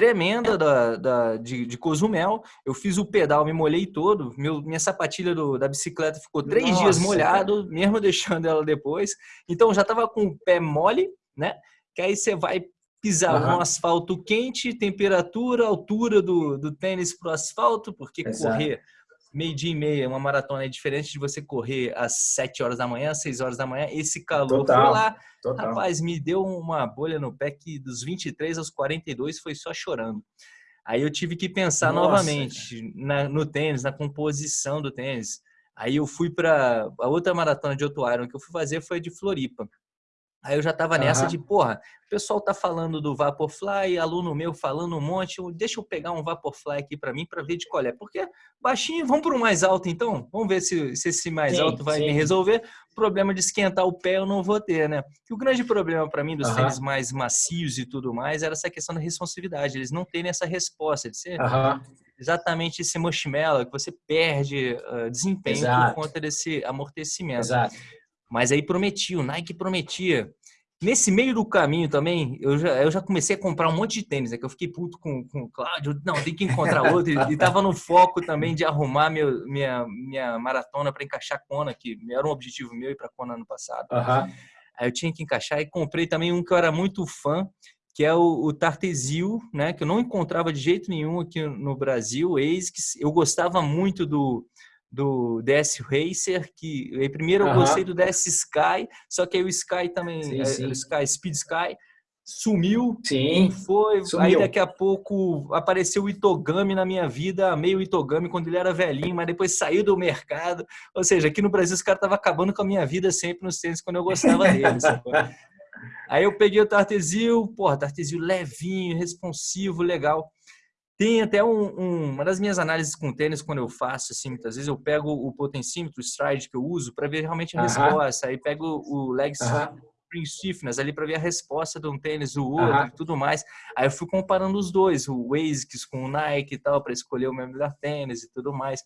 tremenda da, da, de, de Cozumel. Eu fiz o pedal, me molhei todo. Meu, minha sapatilha do, da bicicleta ficou três Nossa, dias molhado, mesmo deixando ela depois. Então já estava com o pé mole, né? Que aí você vai pisar uhum. um asfalto quente, temperatura, altura do, do tênis para o asfalto, porque Exato. correr meio dia e meia, uma maratona é diferente de você correr às 7 horas da manhã, 6 horas da manhã, esse calor total, foi lá. Total. Rapaz, me deu uma bolha no pé que dos 23 aos 42 foi só chorando. Aí eu tive que pensar Nossa. novamente na, no tênis, na composição do tênis. Aí eu fui para a outra maratona de outro Iron que eu fui fazer foi de Floripa. Aí eu já tava nessa uhum. de, porra, o pessoal tá falando do Vaporfly, aluno meu falando um monte, deixa eu pegar um Vaporfly aqui para mim para ver de qual é. Porque baixinho, vamos para o mais alto então? Vamos ver se, se esse mais sim, alto vai sim. me resolver. O problema de esquentar o pé eu não vou ter, né? Que o grande problema para mim dos uhum. tênis mais macios e tudo mais era essa questão da responsividade. Eles não terem essa resposta de ser uhum. exatamente esse marshmallow que você perde uh, desempenho Exato. por conta desse amortecimento. Exato. Mas aí prometia, o Nike prometia. Nesse meio do caminho também, eu já, eu já comecei a comprar um monte de tênis, né? Que eu fiquei puto com, com o Cláudio. Não, tem que encontrar outro. e, tava no foco também de arrumar meu, minha, minha maratona para encaixar Kona, que era um objetivo meu ir para Kona ano passado. Uhum. Aí eu tinha que encaixar e comprei também um que eu era muito fã, que é o, o Tartesil, né? Que eu não encontrava de jeito nenhum aqui no Brasil. Eis que eu gostava muito do do DS Racer, que primeiro eu gostei do DS Sky, só que aí o Sky também, sim, é, sim. o Sky, Speed Sky, sumiu. Sim. Foi. Sumiu. Aí daqui a pouco apareceu o Itogami na minha vida, meio Itogami quando ele era velhinho, mas depois saiu do mercado. Ou seja, aqui no Brasil os caras estavam acabando com a minha vida sempre nos tênis quando eu gostava deles. aí eu peguei o Tartesil, porra, Tartesil levinho, responsivo, legal. Tem até um, um, uma das minhas análises com tênis, quando eu faço, assim, muitas vezes eu pego o potencímetro, o stride que eu uso, para ver realmente a uh -huh. resposta. Aí pego o leg uh -huh. spring stiffness ali para ver a resposta de um tênis, do outro uh -huh. e tudo mais. Aí eu fui comparando os dois, o ASICS com o Nike e tal, para escolher o meu melhor tênis e tudo mais.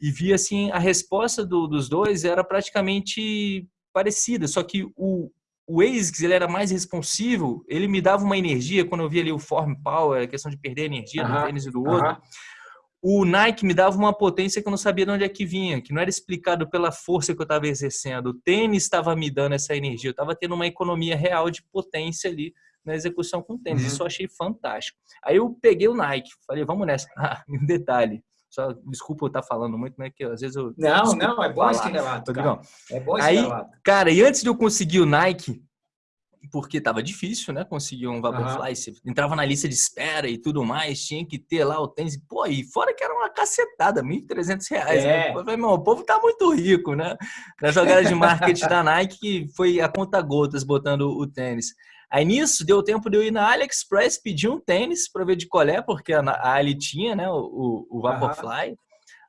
E vi, assim, a resposta do, dos dois era praticamente parecida, só que o, o ASICS ele era mais responsivo, ele me dava uma energia quando eu via ali o form power, a questão de perder energia do tênis e do outro. O Nike me dava uma potência que eu não sabia de onde é que vinha, que não era explicado pela força que eu estava exercendo. O tênis estava me dando essa energia, eu estava tendo uma economia real de potência ali na execução com o tênis. Uhum. Isso eu achei fantástico. Aí eu peguei o Nike, falei, vamos nessa. Ah, um detalhe, só, desculpa eu estar falando muito, né? Que às vezes eu. Não, não, é bom esse relato. Cara. É bom esse Aí, relato. Cara, e antes de eu conseguir o Nike, porque tava difícil, né? Conseguir um Vaporfly, uhum. você entrava na lista de espera e tudo mais, tinha que ter lá o tênis. Pô, e fora que era uma cacetada, 1.300 reais. Né? É. Né? falei, meu, o povo tá muito rico, né? Na jogada de marketing da Nike, que foi a conta gotas botando o tênis. Aí nisso, deu tempo de eu ir na AliExpress pedir um tênis para ver de colé, porque a Ali tinha, né, o, o Vaporfly. Uhum.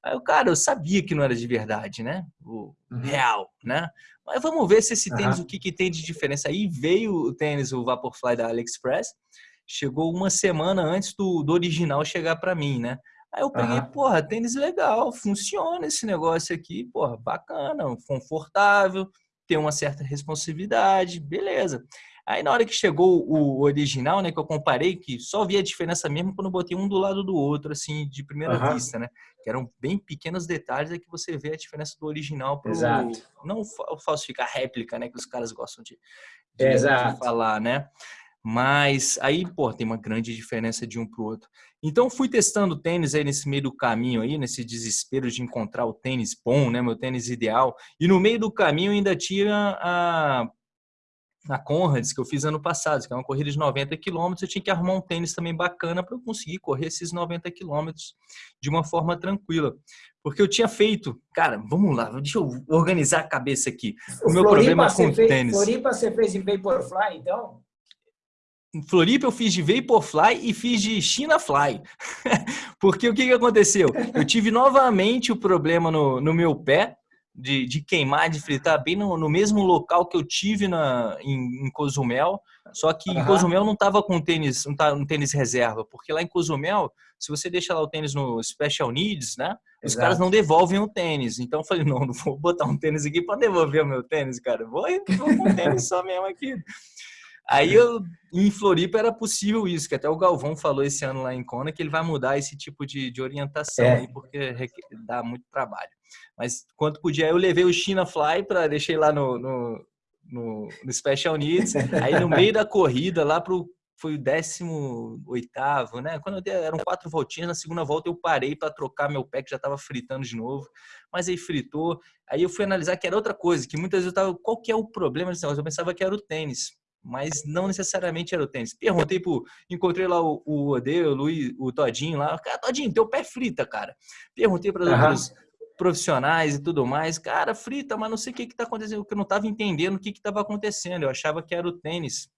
Aí o cara, eu sabia que não era de verdade, né? O uhum. real, né? Mas vamos ver se esse tênis, uhum. o que, que tem de diferença. Aí veio o tênis, o Vaporfly da AliExpress, chegou uma semana antes do, do original chegar para mim, né? Aí eu peguei, uhum. porra, tênis legal, funciona esse negócio aqui, porra, bacana, confortável, tem uma certa responsividade, beleza. Aí na hora que chegou o original, né, que eu comparei, que só via a diferença mesmo quando eu botei um do lado do outro, assim, de primeira uhum. vista, né? Que eram bem pequenos detalhes é que você vê a diferença do original pro... Exato. Não falsificar réplica, né, que os caras gostam de, de, de falar, né? Mas aí, pô, tem uma grande diferença de um para o outro. Então, fui testando tênis aí nesse meio do caminho aí, nesse desespero de encontrar o tênis bom, né, meu tênis ideal. E no meio do caminho ainda tinha a na Conrads, que eu fiz ano passado, que é uma corrida de 90 quilômetros, eu tinha que arrumar um tênis também bacana para eu conseguir correr esses 90 quilômetros de uma forma tranquila. Porque eu tinha feito, cara, vamos lá, deixa eu organizar a cabeça aqui. O, o meu Floripa, problema com o fez, tênis. Floripa você fez em Vaporfly, então? Em Floripa eu fiz de Vaporfly e fiz de China Fly. Porque o que, que aconteceu? Eu tive novamente o problema no, no meu pé, de, de queimar, de fritar bem no, no, mesmo local que eu tive na, em, em Cozumel, só que uhum. em Cozumel não estava com tênis, um, um tênis reserva, porque lá em Cozumel, se você deixa lá o tênis no Special Needs, né? Os Exato. caras não devolvem o tênis. Então eu falei, não, não vou botar um tênis aqui para devolver o meu tênis, cara. Vou, vou com um tênis só mesmo aqui. Aí eu, em Floripa era possível isso, que até o Galvão falou esse ano lá em Kona que ele vai mudar esse tipo de, de orientação é. aí, porque dá muito trabalho. Mas quanto podia, eu levei o China Fly para deixei lá no, no, no, no Special Needs. Aí no meio da corrida, lá pro foi o 18, né? Quando eu dei, eram quatro voltinhas, na segunda volta eu parei para trocar meu pé, que já estava fritando de novo. Mas aí fritou. Aí eu fui analisar que era outra coisa, que muitas vezes eu tava, qual que é o problema desse negócio? Eu pensava que era o tênis mas não necessariamente era o tênis. Perguntei pro. Encontrei lá o, o Ode, o Luiz, o Todinho lá. Cara, Todinho, teu pé frita, cara. Perguntei para uhum. Profissionais e tudo mais. Cara, frita, mas não sei o que está acontecendo, porque eu não estava entendendo o que estava acontecendo. Eu achava que era o tênis.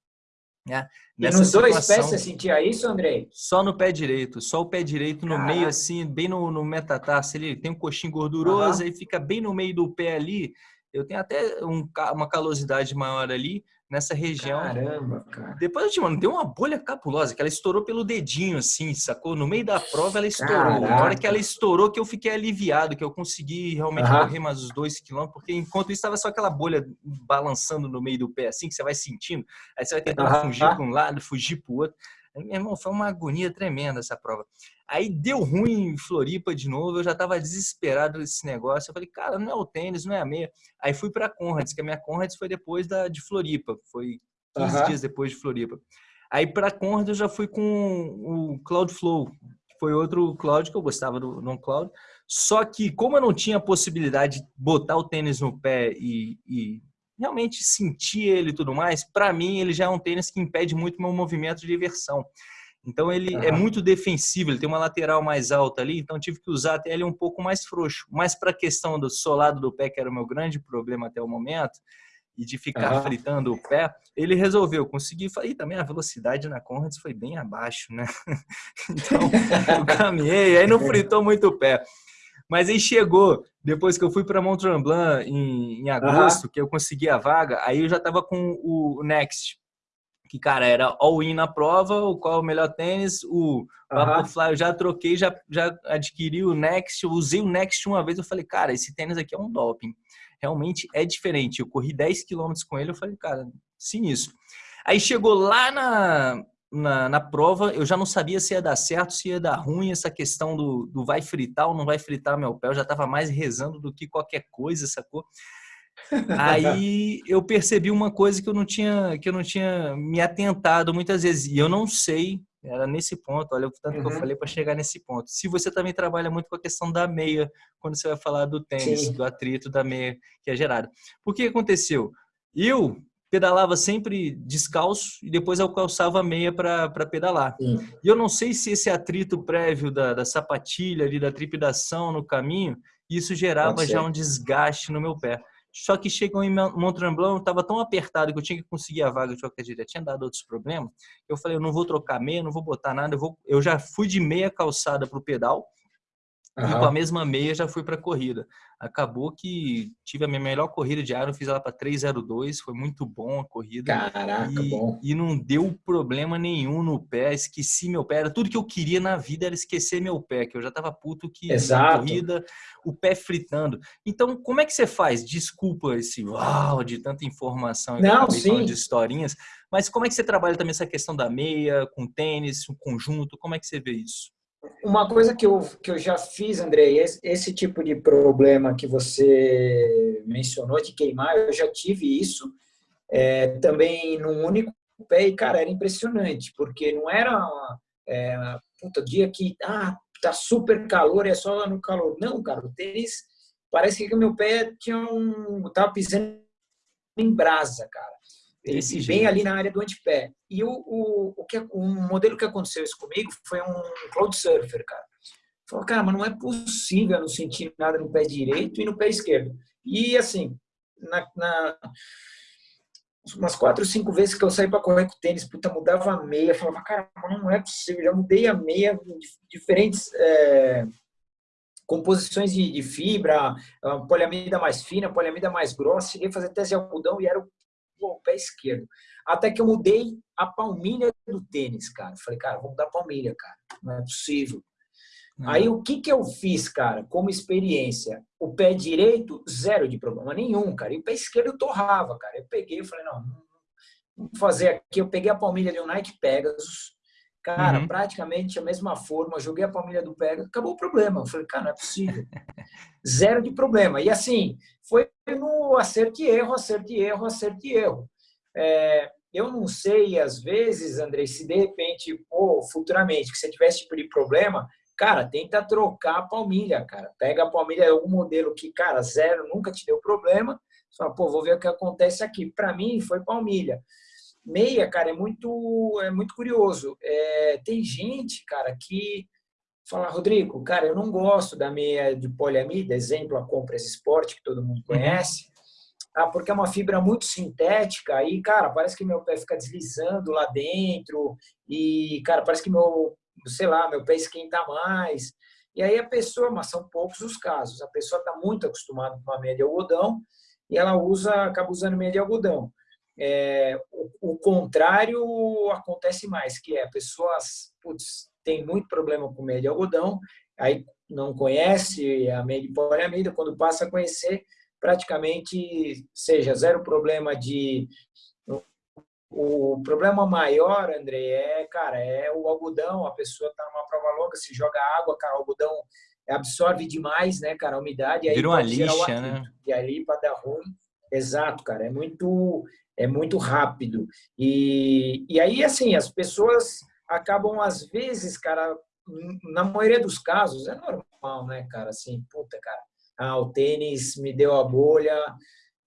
Né? E nos situação, dois pés você sentia isso, Andrei? Só no pé direito, só o pé direito no Caraca. meio, assim, bem no, no metatarso. Ele tem um coxinho gorduroso, uhum. aí fica bem no meio do pé ali. Eu tenho até um, uma calosidade maior ali, nessa região. Caramba, cara. Depois eu te mando, deu uma bolha capulosa, que ela estourou pelo dedinho, assim, sacou? No meio da prova ela estourou. Caraca. Na hora que ela estourou, que eu fiquei aliviado, que eu consegui realmente uhum. correr mais os dois quilômetros, porque enquanto isso estava só aquela bolha balançando no meio do pé, assim, que você vai sentindo. Aí você vai tentando uhum. fugir para um lado, fugir para o outro. Meu irmão, foi uma agonia tremenda essa prova. Aí deu ruim em Floripa de novo, eu já estava desesperado desse negócio. Eu falei, cara, não é o tênis, não é a meia. Aí fui para a Conrads, que a minha Conrads foi depois da, de Floripa, foi 15 uhum. dias depois de Floripa. Aí para a Conrads eu já fui com o Cloudflow, que foi outro Cloud que eu gostava do, do Cloud. Só que, como eu não tinha a possibilidade de botar o tênis no pé e, e realmente sentir ele e tudo mais, para mim ele já é um tênis que impede muito meu movimento de inversão. Então ele uhum. é muito defensivo, ele tem uma lateral mais alta ali, então tive que usar até ele um pouco mais frouxo. Mas para a questão do solado do pé, que era o meu grande problema até o momento, e de ficar uhum. fritando o pé, ele resolveu conseguir. E também a velocidade na Conrads foi bem abaixo, né? então eu caminhei, aí não fritou muito o pé. Mas aí chegou, depois que eu fui para Mont Tremblant em, em agosto, uhum. que eu consegui a vaga, aí eu já estava com o Next, que, cara, era all-in na prova, o qual é o melhor tênis, o Vaporfly uhum. eu já troquei, já, já adquiri o Next, eu usei o Next uma vez, eu falei, cara, esse tênis aqui é um doping. realmente é diferente. Eu corri 10 quilômetros com ele, eu falei, cara, sinistro. Aí chegou lá na, na, na, prova, eu já não sabia se ia dar certo, se ia dar ruim, essa questão do, do vai fritar ou não vai fritar meu pé. Eu já estava mais rezando do que qualquer coisa, sacou? Aí eu percebi uma coisa que eu não tinha que eu não tinha me atentado muitas vezes e eu não sei era nesse ponto, olha o tanto uhum. que eu uhum. falei para chegar nesse ponto. Se você também trabalha muito com a questão da meia, quando você vai falar do tênis, Sim. do atrito da meia que é gerado. Por que aconteceu? Eu pedalava sempre descalço e depois eu calçava meia para pedalar. Sim. E eu não sei se esse atrito prévio da, da sapatilha ali, da tripidação no caminho, isso gerava já um desgaste no meu pé. Só que chegou em Mont Tremblant, estava tão apertado que eu tinha que conseguir a vaga de qualquer jeito, tinha dado outros problemas. Eu falei, eu não vou trocar meia, não vou botar nada, eu, vou... eu já fui de meia calçada para o pedal, Uhum. E com a mesma meia já fui para a corrida. Acabou que tive a minha melhor corrida de Iron, fiz ela para 302, foi muito bom a corrida. Caraca, e, bom. E não deu problema nenhum no pé, esqueci meu pé. Era tudo que eu queria na vida era esquecer meu pé, que eu já estava puto que Exato. na corrida, o pé fritando. Então, como é que você faz? Desculpa esse uau de tanta informação não, sim. de historinhas, mas como é que você trabalha também essa questão da meia, com tênis, um conjunto? Como é que você vê isso? Uma coisa que eu, que eu já fiz, Andrei, esse, tipo de problema que você mencionou de queimar, eu já tive isso é, também num único pé e, cara, era impressionante, porque não era é, puta, dia que ah, tá super calor, é só no calor. Não, cara, o tênis parece que meu pé tinha um. tava pisando em brasa, cara. Esse bem ali na área do antepé. E o, o, o, que, o modelo que aconteceu isso comigo foi um cloud surfer, cara. Falou, cara, mas não é possível eu não sentir nada no pé direito e no pé esquerdo. E assim, na, na umas quatro, cinco vezes que eu saí para correr com tênis, puta, mudava a meia, falava, cara, não é possível, já mudei a meia, diferentes é, composições de, de fibra, poliamida mais fina, poliamida mais grossa, cheguei a fazer teste de algodão e era o o pé esquerdo. Até que eu mudei a palmilha do tênis, cara. Falei, cara, vou mudar a palmilha, cara. Não é possível. Uhum. Aí o que, que eu fiz, cara, como experiência? O pé direito, zero de problema nenhum, cara. E o pé esquerdo eu torrava, cara. Eu peguei, eu falei, não, vamos fazer aqui. Eu peguei a palmilha de um Nike Pegasus, cara, uhum. praticamente a mesma forma. Joguei a palmilha do Pegasus, acabou o problema. Eu falei, cara, não é possível. zero de problema. E assim, foi no acerto e erro, acerto e erro, acerto e erro. É, eu não sei, às vezes, Andrei, se de repente, pô, futuramente, que você tivesse tipo de problema, cara, tenta trocar a palmilha, cara. Pega a palmilha, algum modelo que, cara, zero, nunca te deu problema. Só, pô, vou ver o que acontece aqui. Para mim, foi palmilha. Meia, cara, é muito, é muito curioso. É, tem gente, cara, que fala, Rodrigo, cara, eu não gosto da meia de poliamida, exemplo, a Compras Sport, que todo mundo uhum. conhece, tá? porque é uma fibra muito sintética e, cara, parece que meu pé fica deslizando lá dentro e, cara, parece que meu, sei lá, meu pé esquenta mais. E aí a pessoa, mas são poucos os casos, a pessoa está muito acostumada com uma meia de algodão e ela usa, acaba usando meia de algodão. É, o, o, contrário acontece mais, que é a pessoa, putz, tem muito problema com meia de algodão, aí não conhece a meia de poliamida, quando passa a conhecer, praticamente seja zero problema de o problema maior, André, é, cara, é o algodão. A pessoa está numa prova longa, se joga água, cara, o algodão absorve demais, né, cara, a umidade. Aí Vira uma lixa, né? E ali para dar ruim. Exato, cara, é muito, é muito rápido. E, e aí, assim, as pessoas acabam, às vezes, cara, na maioria dos casos, é normal, né, cara? Assim, puta, cara, ah, o tênis me deu a bolha,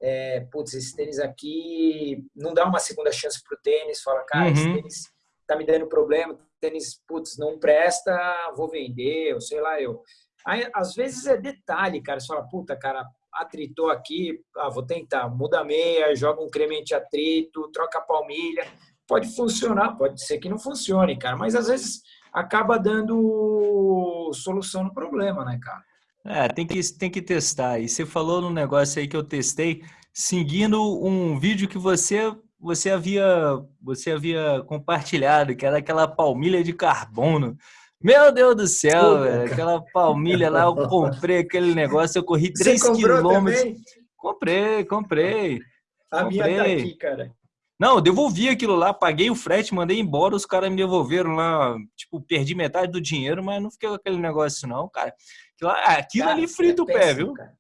é, putz, esse tênis aqui, não dá uma segunda chance pro tênis, fala, cara, uhum. esse tênis tá me dando problema, tênis, putz, não presta, vou vender, ou sei lá, eu. Aí, às vezes é detalhe, cara, você fala, puta, cara, atritou aqui, ah, vou tentar, muda a meia, joga um creme anti-atrito, troca a palmilha, pode funcionar, pode ser que não funcione, cara, mas às vezes acaba dando solução no problema, né, cara? É, tem que, tem que testar. E você falou no negócio aí que eu testei, seguindo um vídeo que você você havia você havia compartilhado, que era aquela palmilha de carbono. Meu Deus do céu, velho, aquela palmilha lá, eu comprei aquele negócio, eu corri 3 quilômetros. Comprei, comprei. A comprei. minha tá aqui, cara. Não, eu devolvi aquilo lá, paguei o frete, mandei embora, os caras me devolveram lá, tipo, perdi metade do dinheiro, mas não fiquei com aquele negócio não, cara. Aquilo, aquilo cara, ali frita é o pé, viu? Cara.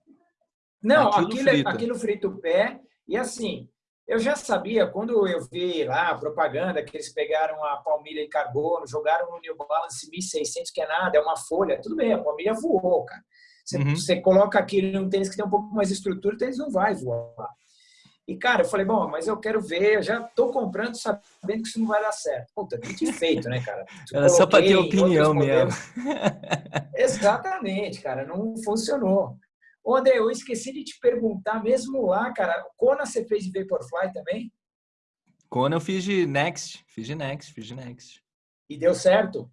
Não, aquilo, aquilo, frita. aquilo frita o pé. E assim, eu já sabia, quando eu vi lá a propaganda que eles pegaram a palmilha em carbono, jogaram no New Balance 1600, que é nada, é uma folha, tudo bem, a palmilha voou, cara. Você, uhum. você coloca aquilo em um tênis que tem um pouco mais de estrutura, o tênis não vai voar. E, cara, eu falei, bom, mas eu quero ver, eu já tô comprando sabendo que isso não vai dar certo. Puta, que feito, né, cara? Era só para ter opinião mesmo. Exatamente, cara, não funcionou. Ô, André, eu esqueci de te perguntar, mesmo lá, cara, Kona você fez de Vaporfly também? Kona eu fiz de Next, fiz de Next, fiz de Next. E deu certo?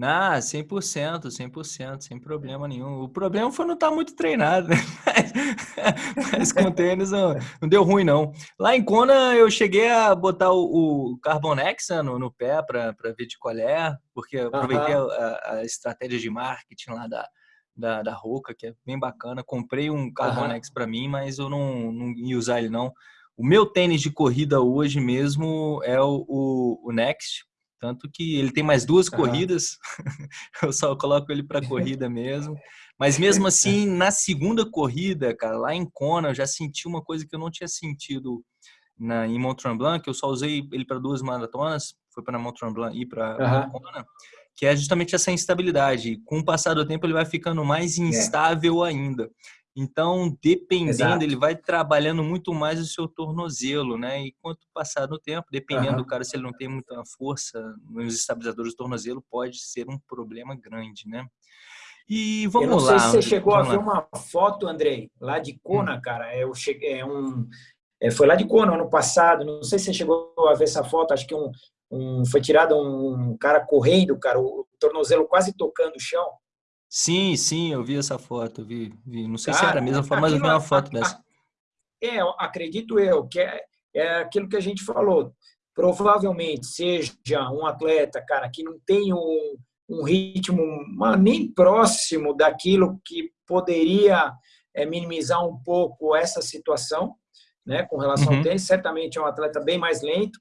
Ah, 100%, 100%, sem problema nenhum. O problema foi não estar tá muito treinado, né? Mas, mas com tênis não, não, deu ruim, não. Lá em Kona, eu cheguei a botar o, o Carbonex né, no, no pé para ver de qual é, porque eu aproveitei a, a, estratégia de marketing lá da, da, da Roca, que é bem bacana. Comprei um Carbonex para mim, mas eu não, não ia usar ele, não. O meu tênis de corrida hoje mesmo é o, o, o Next, tanto que ele tem mais duas corridas, eu só coloco ele para corrida mesmo. Mas mesmo assim, na segunda corrida, cara, lá em Kona, eu já senti uma coisa que eu não tinha sentido na, em Mont Tremblant, que eu só usei ele para duas maratonas, foi para Mont Tremblant e para uhum. Kona, que é justamente essa instabilidade. Com o passar do tempo, ele vai ficando mais é. instável é. ainda. Então, dependendo, Exato. ele vai trabalhando muito mais o seu tornozelo, né? E quanto passar no tempo, dependendo uhum. do cara, se ele não tem muita força nos estabilizadores do tornozelo, pode ser um problema grande, né? E vamos lá. Eu não sei se você chegou a ver uma foto, Andrei, lá de Kona, hum. cara. Eu cheguei, é um, é, foi lá de Kona ano passado. Não sei se você chegou a ver essa foto. Acho que um, um foi tirado um cara correndo, cara, o tornozelo quase tocando o chão. Sim, sim, eu vi essa foto, vi, vi. Não sei Cara, se era a mesma foto, mas eu vi uma foto dessa. É, acredito eu, que é, é aquilo que a gente falou. Provavelmente seja um atleta, cara, que não tem um, um ritmo nem próximo daquilo que poderia é, minimizar um pouco essa situação, né, com relação uhum. ao tênis. Certamente é um atleta bem mais lento,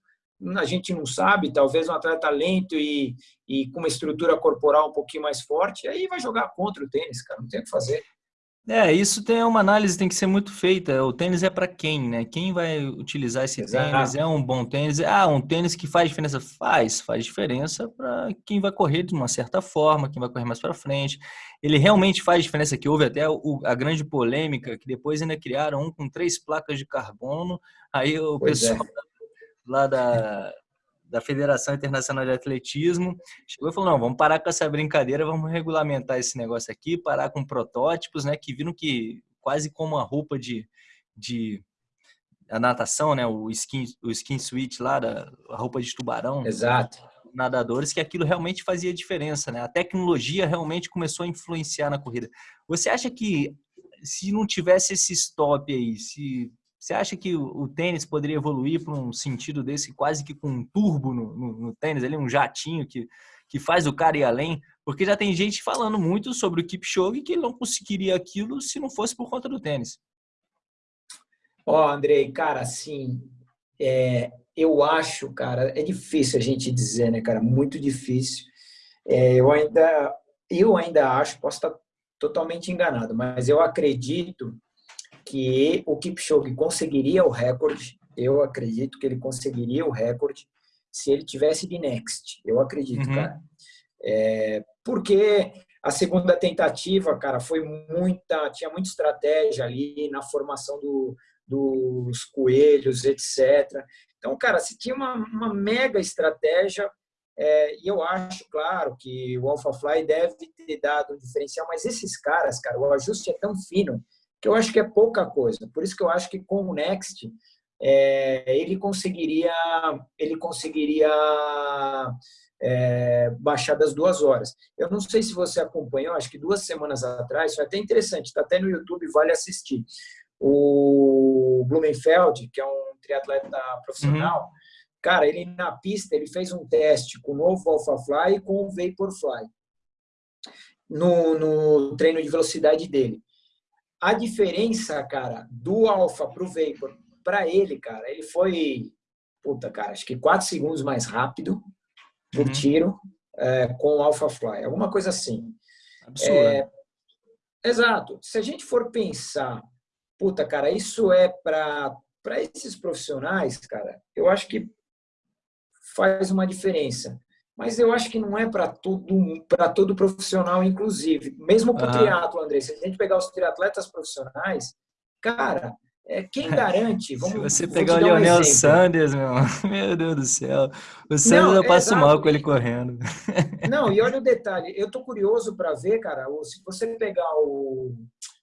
a gente não sabe, talvez um atleta lento e, e com uma estrutura corporal um pouquinho mais forte, aí vai jogar contra o tênis, cara, não tem o que fazer. É, isso tem uma análise tem que ser muito feita. O tênis é para quem, né? Quem vai utilizar esse Exato. tênis? É um bom tênis? Ah, um tênis que faz diferença? Faz, faz diferença para quem vai correr de uma certa forma, quem vai correr mais para frente. Ele realmente faz diferença. Que houve até o, a grande polêmica que depois ainda criaram um com três placas de carbono. Aí o pois é. pessoal é lá da, da Federação Internacional de Atletismo, chegou e falou, não, vamos parar com essa brincadeira, vamos regulamentar esse negócio aqui, parar com protótipos, né, que viram que quase como a roupa de, de a natação, né, o skin, o skin suit lá, da, a roupa de tubarão. Exato. Nadadores, que aquilo realmente fazia diferença, né? A tecnologia realmente começou a influenciar na corrida. Você acha que se não tivesse esse stop aí, se você acha que o, tênis poderia evoluir para um sentido desse, quase que com um turbo no, no, no, tênis, ali, um jatinho que, que faz o cara ir além? Porque já tem gente falando muito sobre o Kipchoge que ele não conseguiria aquilo se não fosse por conta do tênis. Ó, oh, Andrei, cara, assim, é, eu acho, cara, é difícil a gente dizer, né, cara, muito difícil. É, eu ainda, eu ainda acho, posso estar totalmente enganado, mas eu acredito que o Kipchoge conseguiria o recorde. Eu acredito que ele conseguiria o recorde se ele tivesse de next. Eu acredito, uhum. cara. É, porque a segunda tentativa, cara, foi muita, tinha muita estratégia ali na formação do, dos coelhos, etc. Então, cara, se tinha uma, uma mega estratégia, é, e eu acho, claro, que o AlphaFly deve ter dado um diferencial, mas esses caras, cara, o ajuste é tão fino que eu acho que é pouca coisa. Por isso que eu acho que com o Next é, ele conseguiria ele conseguiria é, baixar das duas horas. Eu não sei se você acompanhou, acho que duas semanas atrás, foi até interessante, está até no YouTube, vale assistir. O Blumenfeld, que é um triatleta profissional, uhum. cara, ele na pista ele fez um teste com o novo AlphaFly e com o Vaporfly no, no treino de velocidade dele. A diferença, cara, do Alpha pro Vapor, para ele, cara, ele foi, puta, cara, acho que quatro segundos mais rápido por uhum. tiro é, com o Alpha Fly, alguma coisa assim. Absurdo. É, exato. Se a gente for pensar, puta, cara, isso é para para esses profissionais, cara, eu acho que faz uma diferença. Mas eu acho que não é para todo, para todo profissional, inclusive. Mesmo para o uhum. triatlo, André. Se a gente pegar os triatletas profissionais, cara, é, quem garante? Vamos, Se você pegar o Leonel um Sanders, meu, meu Deus do céu. O Sanders não, eu passo exato. mal com ele correndo. Não, e olha o detalhe. Eu tô curioso para ver, cara, se você pegar o,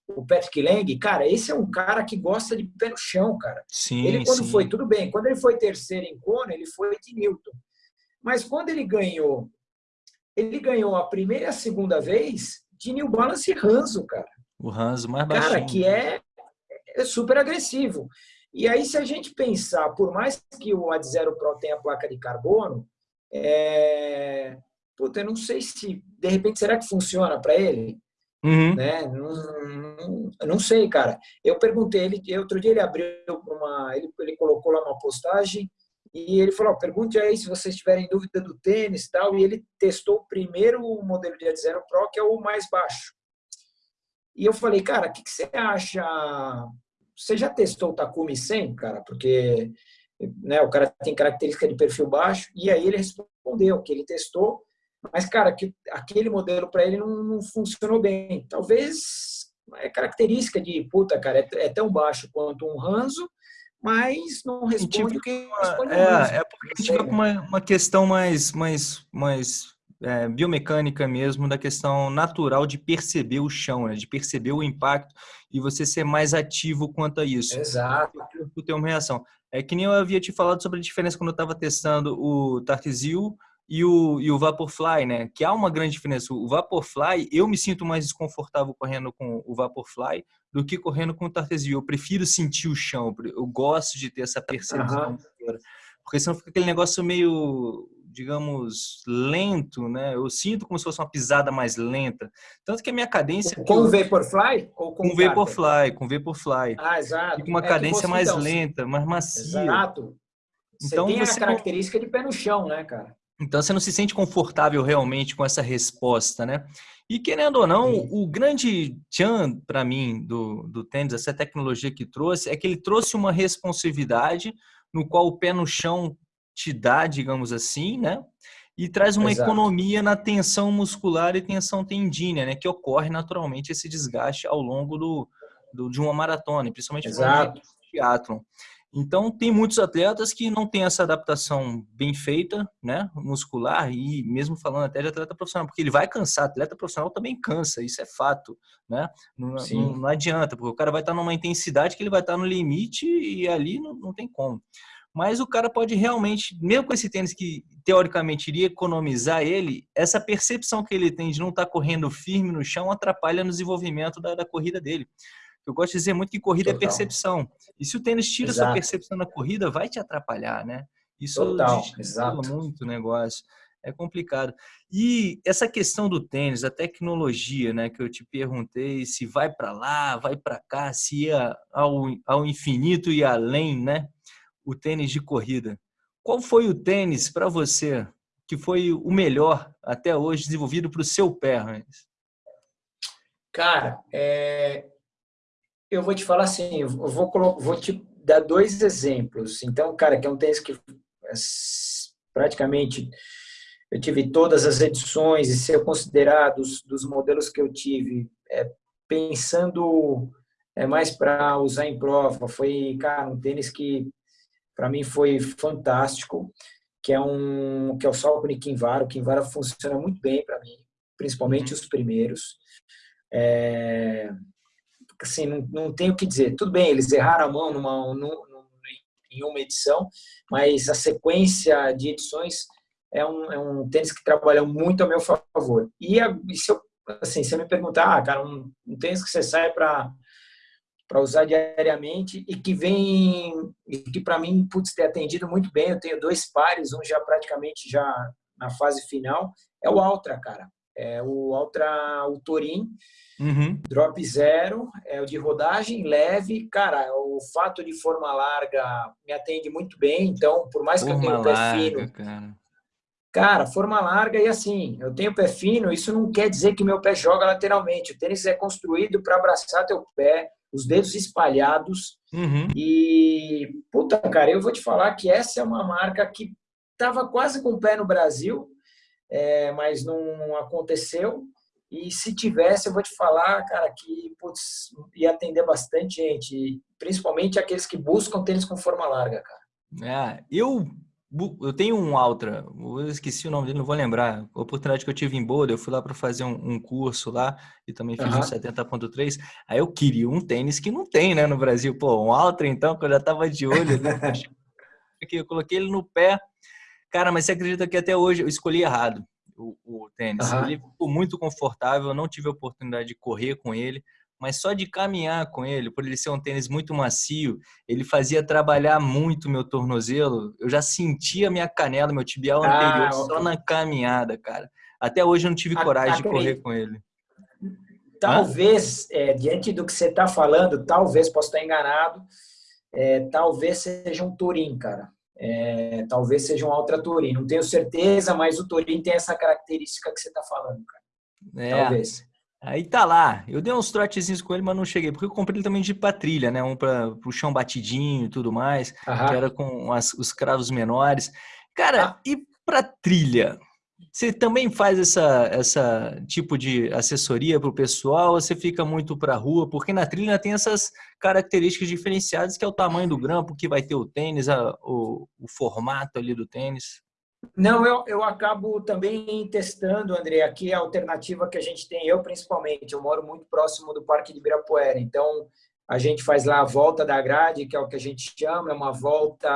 o Patrick Lang, cara, esse é um cara que gosta de pé no chão, cara. Sim, ele quando sim. foi, tudo bem, quando ele foi terceiro em Kona, ele foi de Newton. Mas quando ele ganhou, ele ganhou a primeira e a segunda vez de New Balance e Ranzo, cara. O Ranzo mais baixinho. Cara, que é, é super agressivo. E aí, se a gente pensar, por mais que o Ad Zero Pro tenha placa de carbono, é... Puta, eu não sei se, de repente, será que funciona para ele? Uhum. Né? Não, não, não, sei, cara. Eu perguntei, ele, outro dia ele abriu uma. Ele, ele colocou lá uma postagem e ele falou: pergunte aí se vocês tiverem dúvida do tênis tal. E ele testou o primeiro modelo de Zero Pro, que é o mais baixo. E eu falei, cara, o que, que, você acha? Você já testou o Takumi 100, cara? Porque né, o cara tem característica de perfil baixo. E aí ele respondeu que ele testou mas, cara, que aquele modelo para ele não, não, funcionou bem. Talvez é característica de, puta, cara, é, é tão baixo quanto um Ranzo, mas não responde o que responde é. É porque a gente vai com uma, uma questão mais, mais, mais é, biomecânica mesmo, da questão natural de perceber o chão, né? de perceber o impacto e você ser mais ativo quanto a isso. Exato. Tu tem uma reação. É que nem eu havia te falado sobre a diferença quando eu estava testando o Tartizil e o, e o Vaporfly, né? Que há uma grande diferença. O Vaporfly, eu me sinto mais desconfortável correndo com o Vaporfly do que correndo com o Tartesio. Eu prefiro sentir o chão, eu gosto de ter essa percepção. Uhum. Porque senão fica aquele negócio meio, digamos, lento, né? Eu sinto como se fosse uma pisada mais lenta. Tanto que a minha cadência... Com o Vaporfly? Ou com, com o Vaporfly, com o Vaporfly. Ah, exato. Fica uma é cadência você, mais então, lenta, mais macia. Exato. Você então, tem você a característica não... de pé no chão, né, cara? Então você não se sente confortável realmente com essa resposta, né? E querendo ou não, Sim. o grande tchan para mim do, do tênis, essa tecnologia que trouxe, é que ele trouxe uma responsividade no qual o pé no chão te dá, digamos assim, né? E traz uma Exato. economia na tensão muscular e tensão tendínea, né? Que ocorre naturalmente esse desgaste ao longo do, do de uma maratona, principalmente no triatlon. Então, tem muitos atletas que não têm essa adaptação bem feita, né, muscular, e mesmo falando até de atleta profissional, porque ele vai cansar, atleta profissional também cansa, isso é fato, né? Não, não, não adianta, porque o cara vai estar numa intensidade que ele vai estar no limite e ali não, não tem como. Mas o cara pode realmente, mesmo com esse tênis que teoricamente iria economizar ele, essa percepção que ele tem de não estar correndo firme no chão atrapalha no desenvolvimento da, da corrida dele. Eu gosto de dizer muito que corrida é Total. é percepção. E se o tênis tira Exato. sua percepção na corrida, vai te atrapalhar, né? Isso Total. Exato. muito o negócio. É complicado. E essa questão do tênis, a tecnologia, né, que eu te perguntei, se vai para lá, vai para cá, se ia ao, ao infinito e além, né? O tênis de corrida. Qual foi o tênis para você que foi o melhor até hoje desenvolvido para o seu pé, Hans? Cara, é, eu vou te falar assim, eu vou, vou te dar dois exemplos. Então, cara, que é um tênis que é praticamente eu tive todas as edições e ser considerado dos, dos modelos que eu tive, é, pensando é, mais para usar em prova, foi, cara, um tênis que para mim foi fantástico, que é um que é o Salcone Kinvara. O Kinvara funciona muito bem para mim, principalmente uhum. os primeiros. É, assim, não, não o que dizer. Tudo bem, eles erraram a mão numa, numa, em uma edição, mas a sequência de edições é um, é um tênis que trabalha muito a meu favor. E, a, e se eu, assim, eu me perguntar, ah, cara, um, um tênis que você sai para para usar diariamente e que vem e que para mim putz ter atendido muito bem eu tenho dois pares um já praticamente já na fase final é o Ultra cara é o Ultra o Torin, uhum. drop zero, é o de rodagem leve. Cara, o fato de forma larga me atende muito bem, então, por mais forma que eu tenha o pé fino. Cara. cara, forma larga e assim, eu tenho pé fino, isso não quer dizer que meu pé joga lateralmente. O tênis é construído para abraçar teu pé, os dedos espalhados. Uhum. E, puta, cara, eu vou te falar que essa é uma marca que estava quase com o pé no Brasil, é, mas não aconteceu. E se tivesse, eu vou te falar, cara, que putz, ia atender bastante gente, principalmente aqueles que buscam tênis com forma larga, cara. É, eu eu tenho um Ultra, eu esqueci o nome dele, não vou lembrar. A oportunidade que eu tive em Boulder, eu fui lá para fazer um, um, curso lá e também fiz uhum. um 70.3. Aí eu queria um tênis que não tem, né, no Brasil. Pô, um Ultra então, que eu já tava de olho. Né? eu coloquei ele no pé. Cara, mas você acredita que até hoje eu escolhi errado o, o tênis? Uhum. Ele ficou muito confortável, não tive a oportunidade de correr com ele mas só de caminhar com ele, por ele ser um tênis muito macio, ele fazia trabalhar muito meu tornozelo. Eu já sentia minha canela, meu tibial ah, anterior okay. só na caminhada, cara. Até hoje eu não tive coragem de correr com ele. Talvez, é, diante do que você está falando, talvez, posso estar enganado, é, talvez seja um Turim, cara. É, talvez seja um Ultra Turim. Não tenho certeza, mas o Turim tem essa característica que você está falando, cara. É. Talvez. Aí tá lá. Eu dei uns trotezinhos com ele, mas não cheguei. Porque eu comprei ele também de patrilha, né? Um para o chão batidinho e tudo mais. Aham. Que era com as, os cravos menores. Cara, ah. e para trilha? Você também faz essa, essa tipo de assessoria para o pessoal você fica muito para a rua? Porque na trilha tem essas características diferenciadas que é o tamanho do grampo, que vai ter o tênis, a, o, o formato ali do tênis. Não, eu, eu acabo também testando, André, aqui a alternativa que a gente tem, eu principalmente, eu moro muito próximo do Parque de Ibirapuera, então a gente faz lá a volta da grade, que é o que a gente chama, é uma volta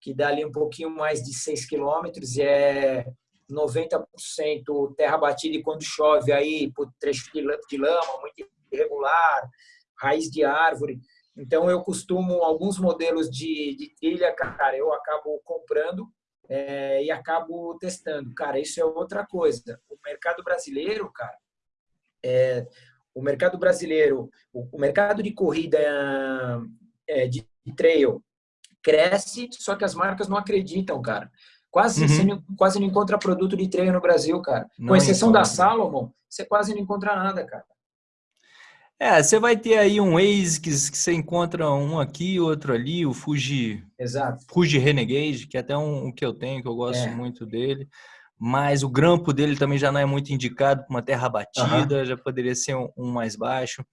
que dá ali um pouquinho mais de 6 quilômetros e é 90% terra batida e quando chove aí, por trecho de lama, muito irregular, raiz de árvore. Então eu costumo, alguns modelos de, de trilha, cara, eu acabo comprando é, e acabo testando. Cara, isso é outra coisa. O mercado brasileiro, cara, é, o mercado brasileiro, o, o mercado de corrida é, de, trail cresce, só que as marcas não acreditam, cara. Quase, uhum. você não, quase não encontra produto de treino no Brasil, cara. Não Com exceção da Salomon, você quase não encontra nada, cara. É, você vai ter aí um que, que você encontra um aqui, outro ali, o Fuji, Exato. Fuji Renegade, que é até um, um que eu tenho, que eu gosto é. muito dele. Mas o grampo dele também já não é muito indicado para uma terra batida, uhum. já poderia ser um, um, mais baixo.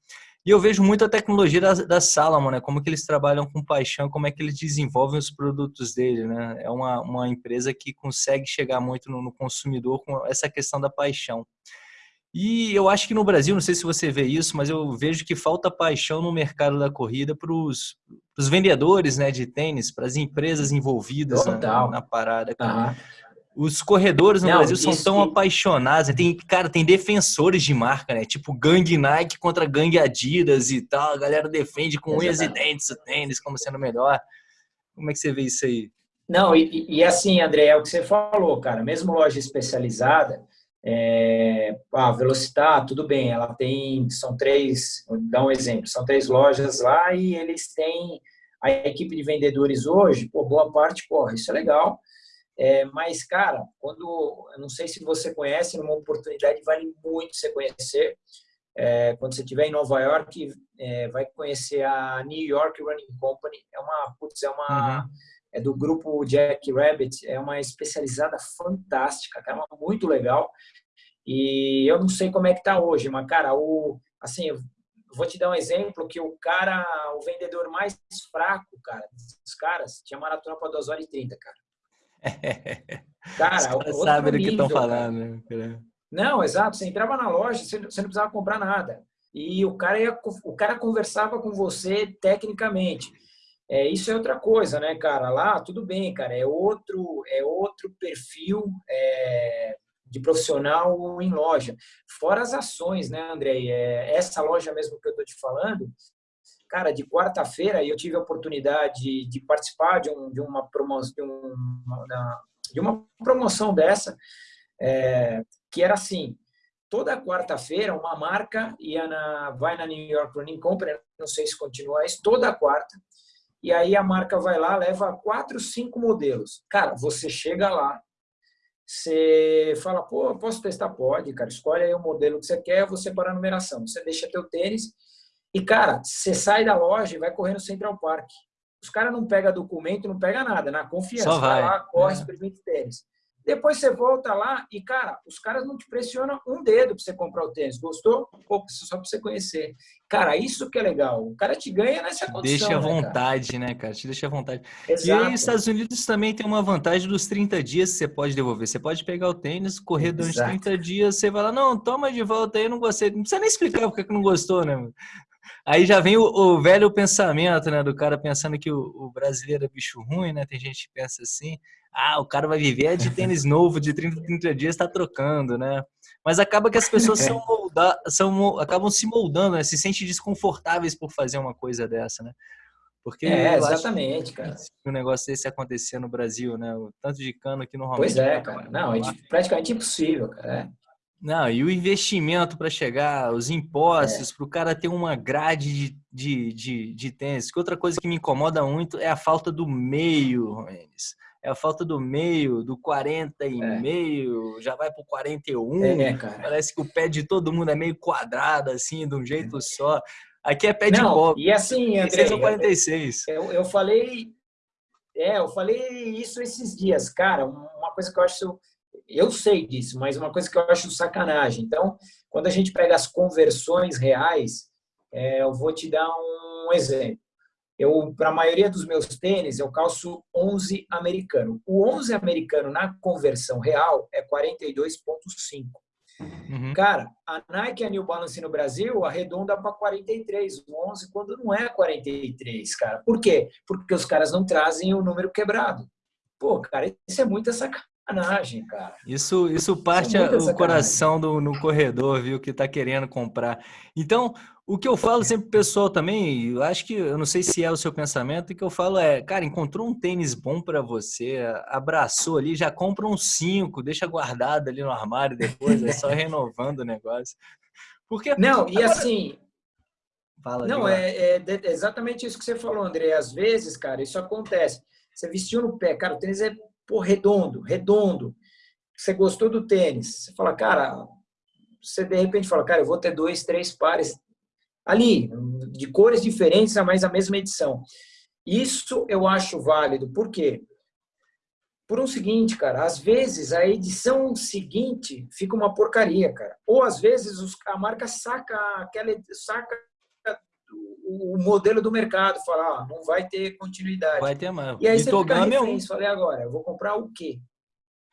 E eu vejo muito a tecnologia da, da Salomon, né? Como que eles trabalham com paixão, como é que eles desenvolvem os produtos dele, né? É uma, uma empresa que consegue chegar muito no, no consumidor com essa questão da paixão. E eu acho que no Brasil, não sei se você vê isso, mas eu vejo que falta paixão no mercado da corrida para os vendedores né, de tênis, para as empresas envolvidas na, na, parada. Uhum. Os corredores no não, Brasil são tão apaixonados. Né? Tem, cara, tem defensores de marca, né? Tipo gangue Nike contra gangue Adidas e tal. A galera defende com unhas e dentes o tênis como sendo melhor. Como é que você vê isso aí? Não, e, e assim, André, é o que você falou, cara. Mesmo loja especializada, é, a Velocitar, tudo bem, ela tem, são três, vou dar um exemplo, são três lojas lá e eles têm a equipe de vendedores hoje, por boa parte, porra, isso é legal, é, mas, cara, quando, eu não sei se você conhece, numa oportunidade vale muito você conhecer, é, quando você estiver em Nova York, é, vai conhecer a New York Running Company, é uma, putz, é uma... Uhum é do grupo Jack Rabbit, é uma especializada fantástica, cara, muito legal. E eu não sei como é que tá hoje, mas cara, o assim, vou te dar um exemplo que o cara, o vendedor mais fraco, cara, dos caras, tinha maratona para 2 horas e 30, cara. Cara, Os sabem do que estão falando, né? Não, exato, você entrava na loja, você não precisava comprar nada. E o cara ia, o cara conversava com você tecnicamente. É, isso é outra coisa, né, cara? Lá, tudo bem, cara, é outro, é outro perfil é, de profissional em loja. Fora as ações, né, André? É, essa loja mesmo que eu estou te falando, cara, de quarta-feira eu tive a oportunidade de participar de, um, de, uma, promoção, de, uma, de uma promoção dessa, é, que era assim, toda quarta-feira uma marca ia na, vai na New York Running Company, não sei se continua isso, toda quarta, e aí a marca vai lá, leva quatro, cinco modelos. Cara, você chega lá, você fala, pô, posso testar? Pode, cara. Escolhe aí o modelo que você quer, você para a numeração. Você deixa teu tênis e, cara, você sai da loja e vai correr no Central Park. Os caras não pegam documento, não pega nada, na confiança. Só vai. vai lá, corre, é. experimenta tênis. Depois você volta lá e, cara, os caras não te pressionam um dedo para você comprar o tênis. Gostou? Pô, só para você conhecer. Cara, isso que é legal. O cara te ganha nessa condição. Deixa à né, vontade, cara? né, cara? Te deixa à vontade. Exato. E aí, os Estados Unidos também tem uma vantagem dos 30 dias que você pode devolver. Você pode pegar o tênis, correr durante Exato. 30 dias, você vai lá, não, toma de volta aí, não gostei. Não precisa nem explicar porque que não gostou, né? Aí já vem o, o, velho pensamento, né, do cara pensando que o, o, brasileiro é bicho ruim, né? Tem gente que pensa assim, ah, o cara vai viver de tênis novo de 30 30 dias, está trocando, né? Mas acaba que as pessoas são molda, são, acabam se moldando, né? Se sentem desconfortáveis por fazer uma coisa dessa, né? Porque é, exatamente, cara. um negócio desse acontecer no Brasil, né? O tanto de cano que normalmente... Pois é, cara. Não, é praticamente impossível, cara. É. Não, e o investimento para chegar, os impostos, é. para o cara ter uma grade de, de, de, de tênis. Que outra coisa que me incomoda muito é a falta do meio, Romenes. É a falta do meio, do 40 e é. meio, já vai pro 41. É, cara. Parece que o pé de todo mundo é meio quadrado, assim, de um jeito só. Aqui é pé de Não, cobre. E assim, André, são 46. Eu, eu falei, é, eu falei isso esses dias, cara. Uma coisa que eu acho eu sei disso, mas uma coisa que eu acho sacanagem. Então, quando a gente pega as conversões reais, é, eu vou te dar um exemplo. Eu, para a maioria dos meus tênis, eu calço 11 americano. O 11 americano na conversão real é 42,5. Uhum. Cara, a Nike e a New Balance no Brasil arredonda para 43, o 11, quando não é 43, cara. Por quê? Porque os caras não trazem o número quebrado. Pô, cara, isso é muita sacanagem sacanagem, cara. Isso, isso parte é o coração do, no corredor, viu, que tá querendo comprar. Então, o que eu falo sempre pro pessoal também, eu acho que, eu não sei se é o seu pensamento, o que eu falo é, cara, encontrou um tênis bom para você, abraçou ali, já compra um cinco, deixa guardado ali no armário depois, é só renovando o negócio. Porque Não, e agora... assim, Fala, não, é, é, exatamente isso que você falou, André. Às vezes, cara, isso acontece. Você vestiu no pé, cara, o tênis é pô, redondo, redondo. Você gostou do tênis. Você fala, cara, você de repente fala, cara, eu vou ter dois, três pares ali, de cores diferentes, mas a mesma edição. Isso eu acho válido. Por quê? Por um seguinte, cara, às vezes a edição seguinte fica uma porcaria, cara. Ou às vezes a marca saca aquela saca o modelo do mercado, falar, ah, não vai ter continuidade. Vai ter mais. E aí você fica refém, falei agora, eu vou comprar o quê?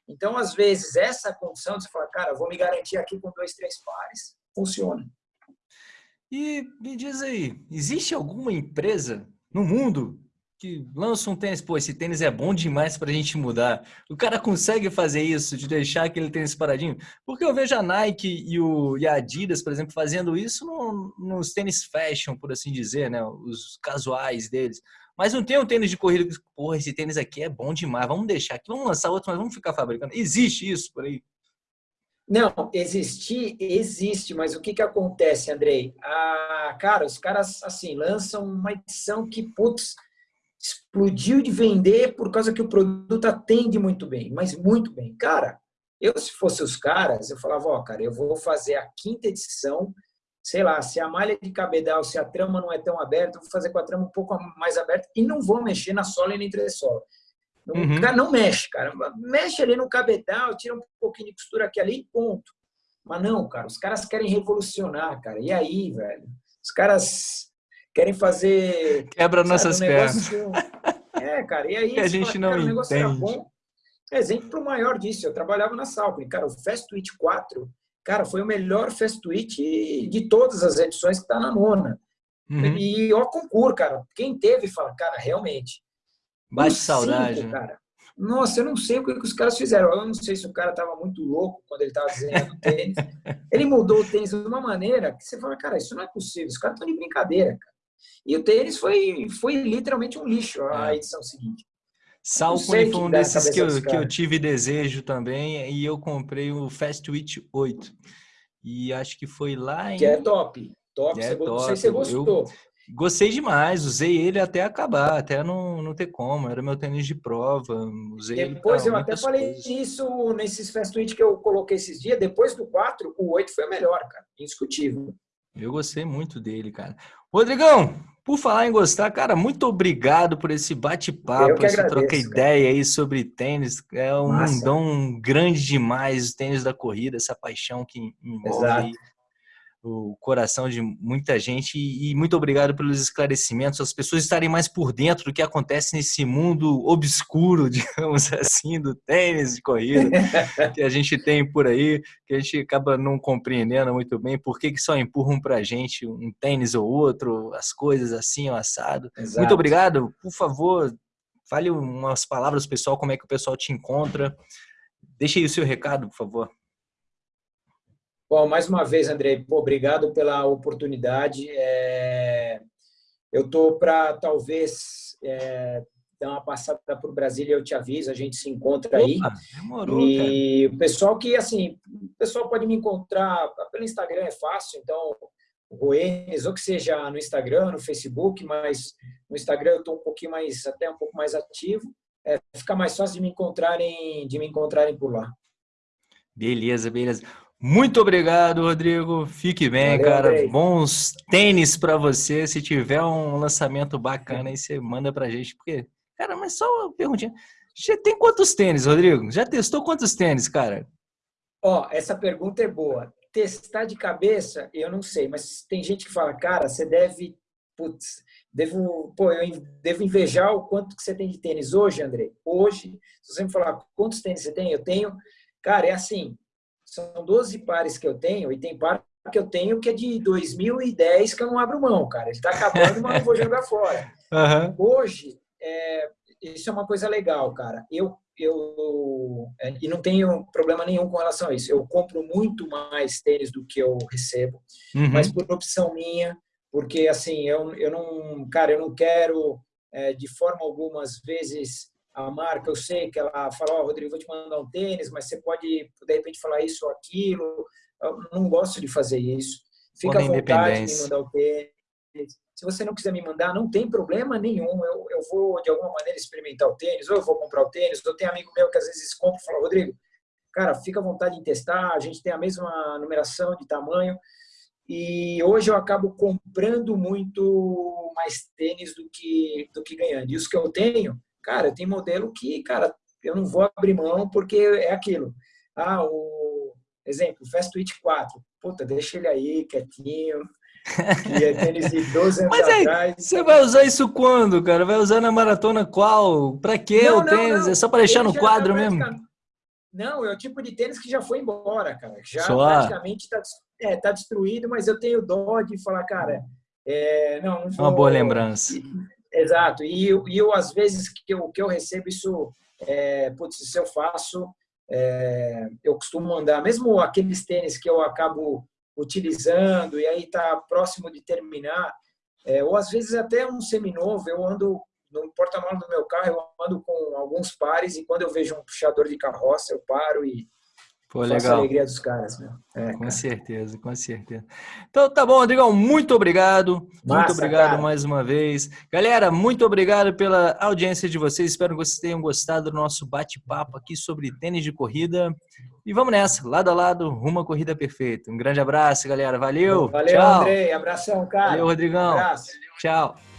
Então, às vezes, essa condição de você falar, cara, vou me garantir aqui com dois, três pares, funciona. E me diz aí, existe alguma empresa no mundo que lança um tênis, pô, esse tênis é bom demais para a gente mudar. O cara consegue fazer isso, de deixar aquele tênis paradinho? Porque eu vejo a Nike e, o, e a Adidas, por exemplo, fazendo isso no, nos tênis fashion, por assim dizer, né? Os casuais deles. Mas não tem um tênis de corrida que, porra, esse tênis aqui é bom demais, vamos deixar aqui, vamos lançar outro, mas vamos ficar fabricando. Existe isso por aí? Não, existir, existe, mas o que que acontece, Andrei? Ah, cara, os caras, assim, lançam uma edição que, putz, explodiu de vender por causa que o produto atende muito bem, mas muito bem. Cara, eu se fosse os caras, eu falava, ó, cara, eu vou fazer a quinta edição, sei lá, se a malha de cabedal, se a trama não é tão aberta, eu vou fazer com a trama um pouco mais aberta e não vou mexer na sola e na entressola. Uhum. O cara não mexe, cara. Mexe ali no cabedal, tira um pouquinho de costura aqui ali e ponto. Mas não, cara, os caras querem revolucionar, cara. E aí, velho? Os caras querem fazer. Quebra sabe, nossas um pernas. É, cara, e aí que a gente fala, não cara, o negócio entende. era bom. Exemplo maior disso, eu trabalhava na Salcone, cara, o Fast Twitch 4, cara, foi o melhor Fast Twitch de todas as edições que está na nona. Uhum. E ó, concurso, cara, quem teve fala, cara, realmente. Bate saudade. Cinco, né? cara, nossa, eu não sei o que, os caras fizeram. Eu não sei se o cara estava muito louco quando ele estava desenhando o tênis. ele mudou o tênis de uma maneira que você fala, cara, isso não é possível. Os caras estão de brincadeira, cara. E o tênis foi, foi literalmente um lixo a é. edição seguinte. Salcone foi um desses que eu, que eu tive desejo também e eu comprei o Fast Twitch 8. E acho que foi lá em. Que é top. Top. É você, top. Não sei se você gostou. Eu, Gostei demais, usei ele até acabar, até não, não ter como. Era meu tênis de prova, usei Depois eu até falei coisas. isso nesses fast tweets que eu coloquei esses dias. Depois do 4, o 8 foi o melhor, cara. Indiscutível. Eu gostei muito dele, cara. Rodrigão, por falar em gostar, cara, muito obrigado por esse bate-papo, essa troca ideia aí sobre tênis. É um Massa. mundão grande demais, o tênis da corrida, essa paixão que envolve o coração de muita gente e muito obrigado pelos esclarecimentos, as pessoas estarem mais por dentro do que acontece nesse mundo obscuro, digamos assim, do tênis de corrida que a gente tem por aí, que a gente acaba não compreendendo muito bem por que, que só empurram para a gente um tênis ou outro, as coisas assim, o assado. Exato. Muito obrigado, por favor, fale umas palavras pessoal, como é que o pessoal te encontra. Deixe aí o seu recado, por favor. Bom, mais uma vez, Andrei, pô, obrigado pela oportunidade. É... Eu estou para, talvez, é... dar uma passada para o Brasil e eu te aviso, a gente se encontra aí. Opa, demorou, e cara. o pessoal que, assim, o pessoal pode me encontrar pelo Instagram, é fácil, então, Goenes, ou que seja no Instagram, no Facebook, mas no Instagram eu estou um pouquinho mais, até um pouco mais ativo. É, fica mais fácil de me encontrarem, de me encontrarem por lá. Beleza, beleza. Muito obrigado, Rodrigo. Fique bem, Valeu, cara. Bem. Bons tênis para você. Se tiver um lançamento bacana aí, você manda pra gente. Porque, cara, mas só uma perguntinha. Já tem quantos tênis, Rodrigo? Já testou quantos tênis, cara? Ó, essa pergunta é boa. Testar de cabeça, eu não sei, mas tem gente que fala, cara, você deve, putz, devo, pô, eu devo invejar o quanto que você tem de tênis hoje, André. Hoje, se você me falar quantos tênis você tem, eu tenho, cara, é assim, são 12 pares que eu tenho, e tem par que eu tenho que é de 2010 que eu não abro mão, cara. Ele está acabando, mas não vou jogar fora. Uhum. Hoje, é, isso é uma coisa legal, cara. Eu, eu é, e não tenho problema nenhum com relação a isso. Eu compro muito mais tênis do que eu recebo, uhum. mas por opção minha, porque assim, eu, eu não, cara, eu não quero é, de forma alguma, às vezes, a marca, eu sei que ela fala, ó, oh, Rodrigo, vou te mandar um tênis, mas você pode, de repente, falar isso ou aquilo. Eu não gosto de fazer isso. Fica à vontade de me mandar o tênis. Se você não quiser me mandar, não tem problema nenhum. Eu, eu vou, de alguma maneira, experimentar o tênis, ou eu vou comprar o tênis. Eu tenho amigo meu que às vezes compra e fala, Rodrigo, cara, fica à vontade em testar. A gente tem a mesma numeração de tamanho. E hoje eu acabo comprando muito mais tênis do que, do que ganhando. E os que eu tenho, Cara, tem modelo que, cara, eu não vou abrir mão porque é aquilo. Ah, o exemplo, Fast Twitch 4. Puta, deixa ele aí quietinho. Que é tênis de 12 anos Mas aí, atrás. Você vai usar isso quando, cara? Vai usar na maratona qual? Pra que o tênis? Não, não. É só para deixar no quadro tá mesmo? Não, é o tipo de tênis que já foi embora, cara. Já só. praticamente está é, tá destruído, mas eu tenho dó de falar, cara, é, não, não vou... Uma boa lembrança. Exato. E, eu, às vezes, que eu, que eu recebo isso, é, putz, se eu faço, é, eu costumo mandar, mesmo aqueles tênis que eu acabo utilizando e aí está próximo de terminar, é, ou às vezes até um seminovo, eu ando no porta-malas do meu carro, eu ando com alguns pares e quando eu vejo um puxador de carroça, eu paro e Pô, legal. a alegria dos caras, meu. É, com cara. certeza, com certeza. Então tá bom, Rodrigão, muito obrigado. Massa, muito obrigado cara. mais uma vez. Galera, muito obrigado pela audiência de vocês. Espero que vocês tenham gostado do nosso bate-papo aqui sobre tênis de corrida. E vamos nessa, lado a lado, rumo à corrida perfeita. Um grande abraço, galera. Valeu. Valeu, Tchau. Andrei. Abração, cara. Valeu, Rodrigão. Um abraço. Tchau.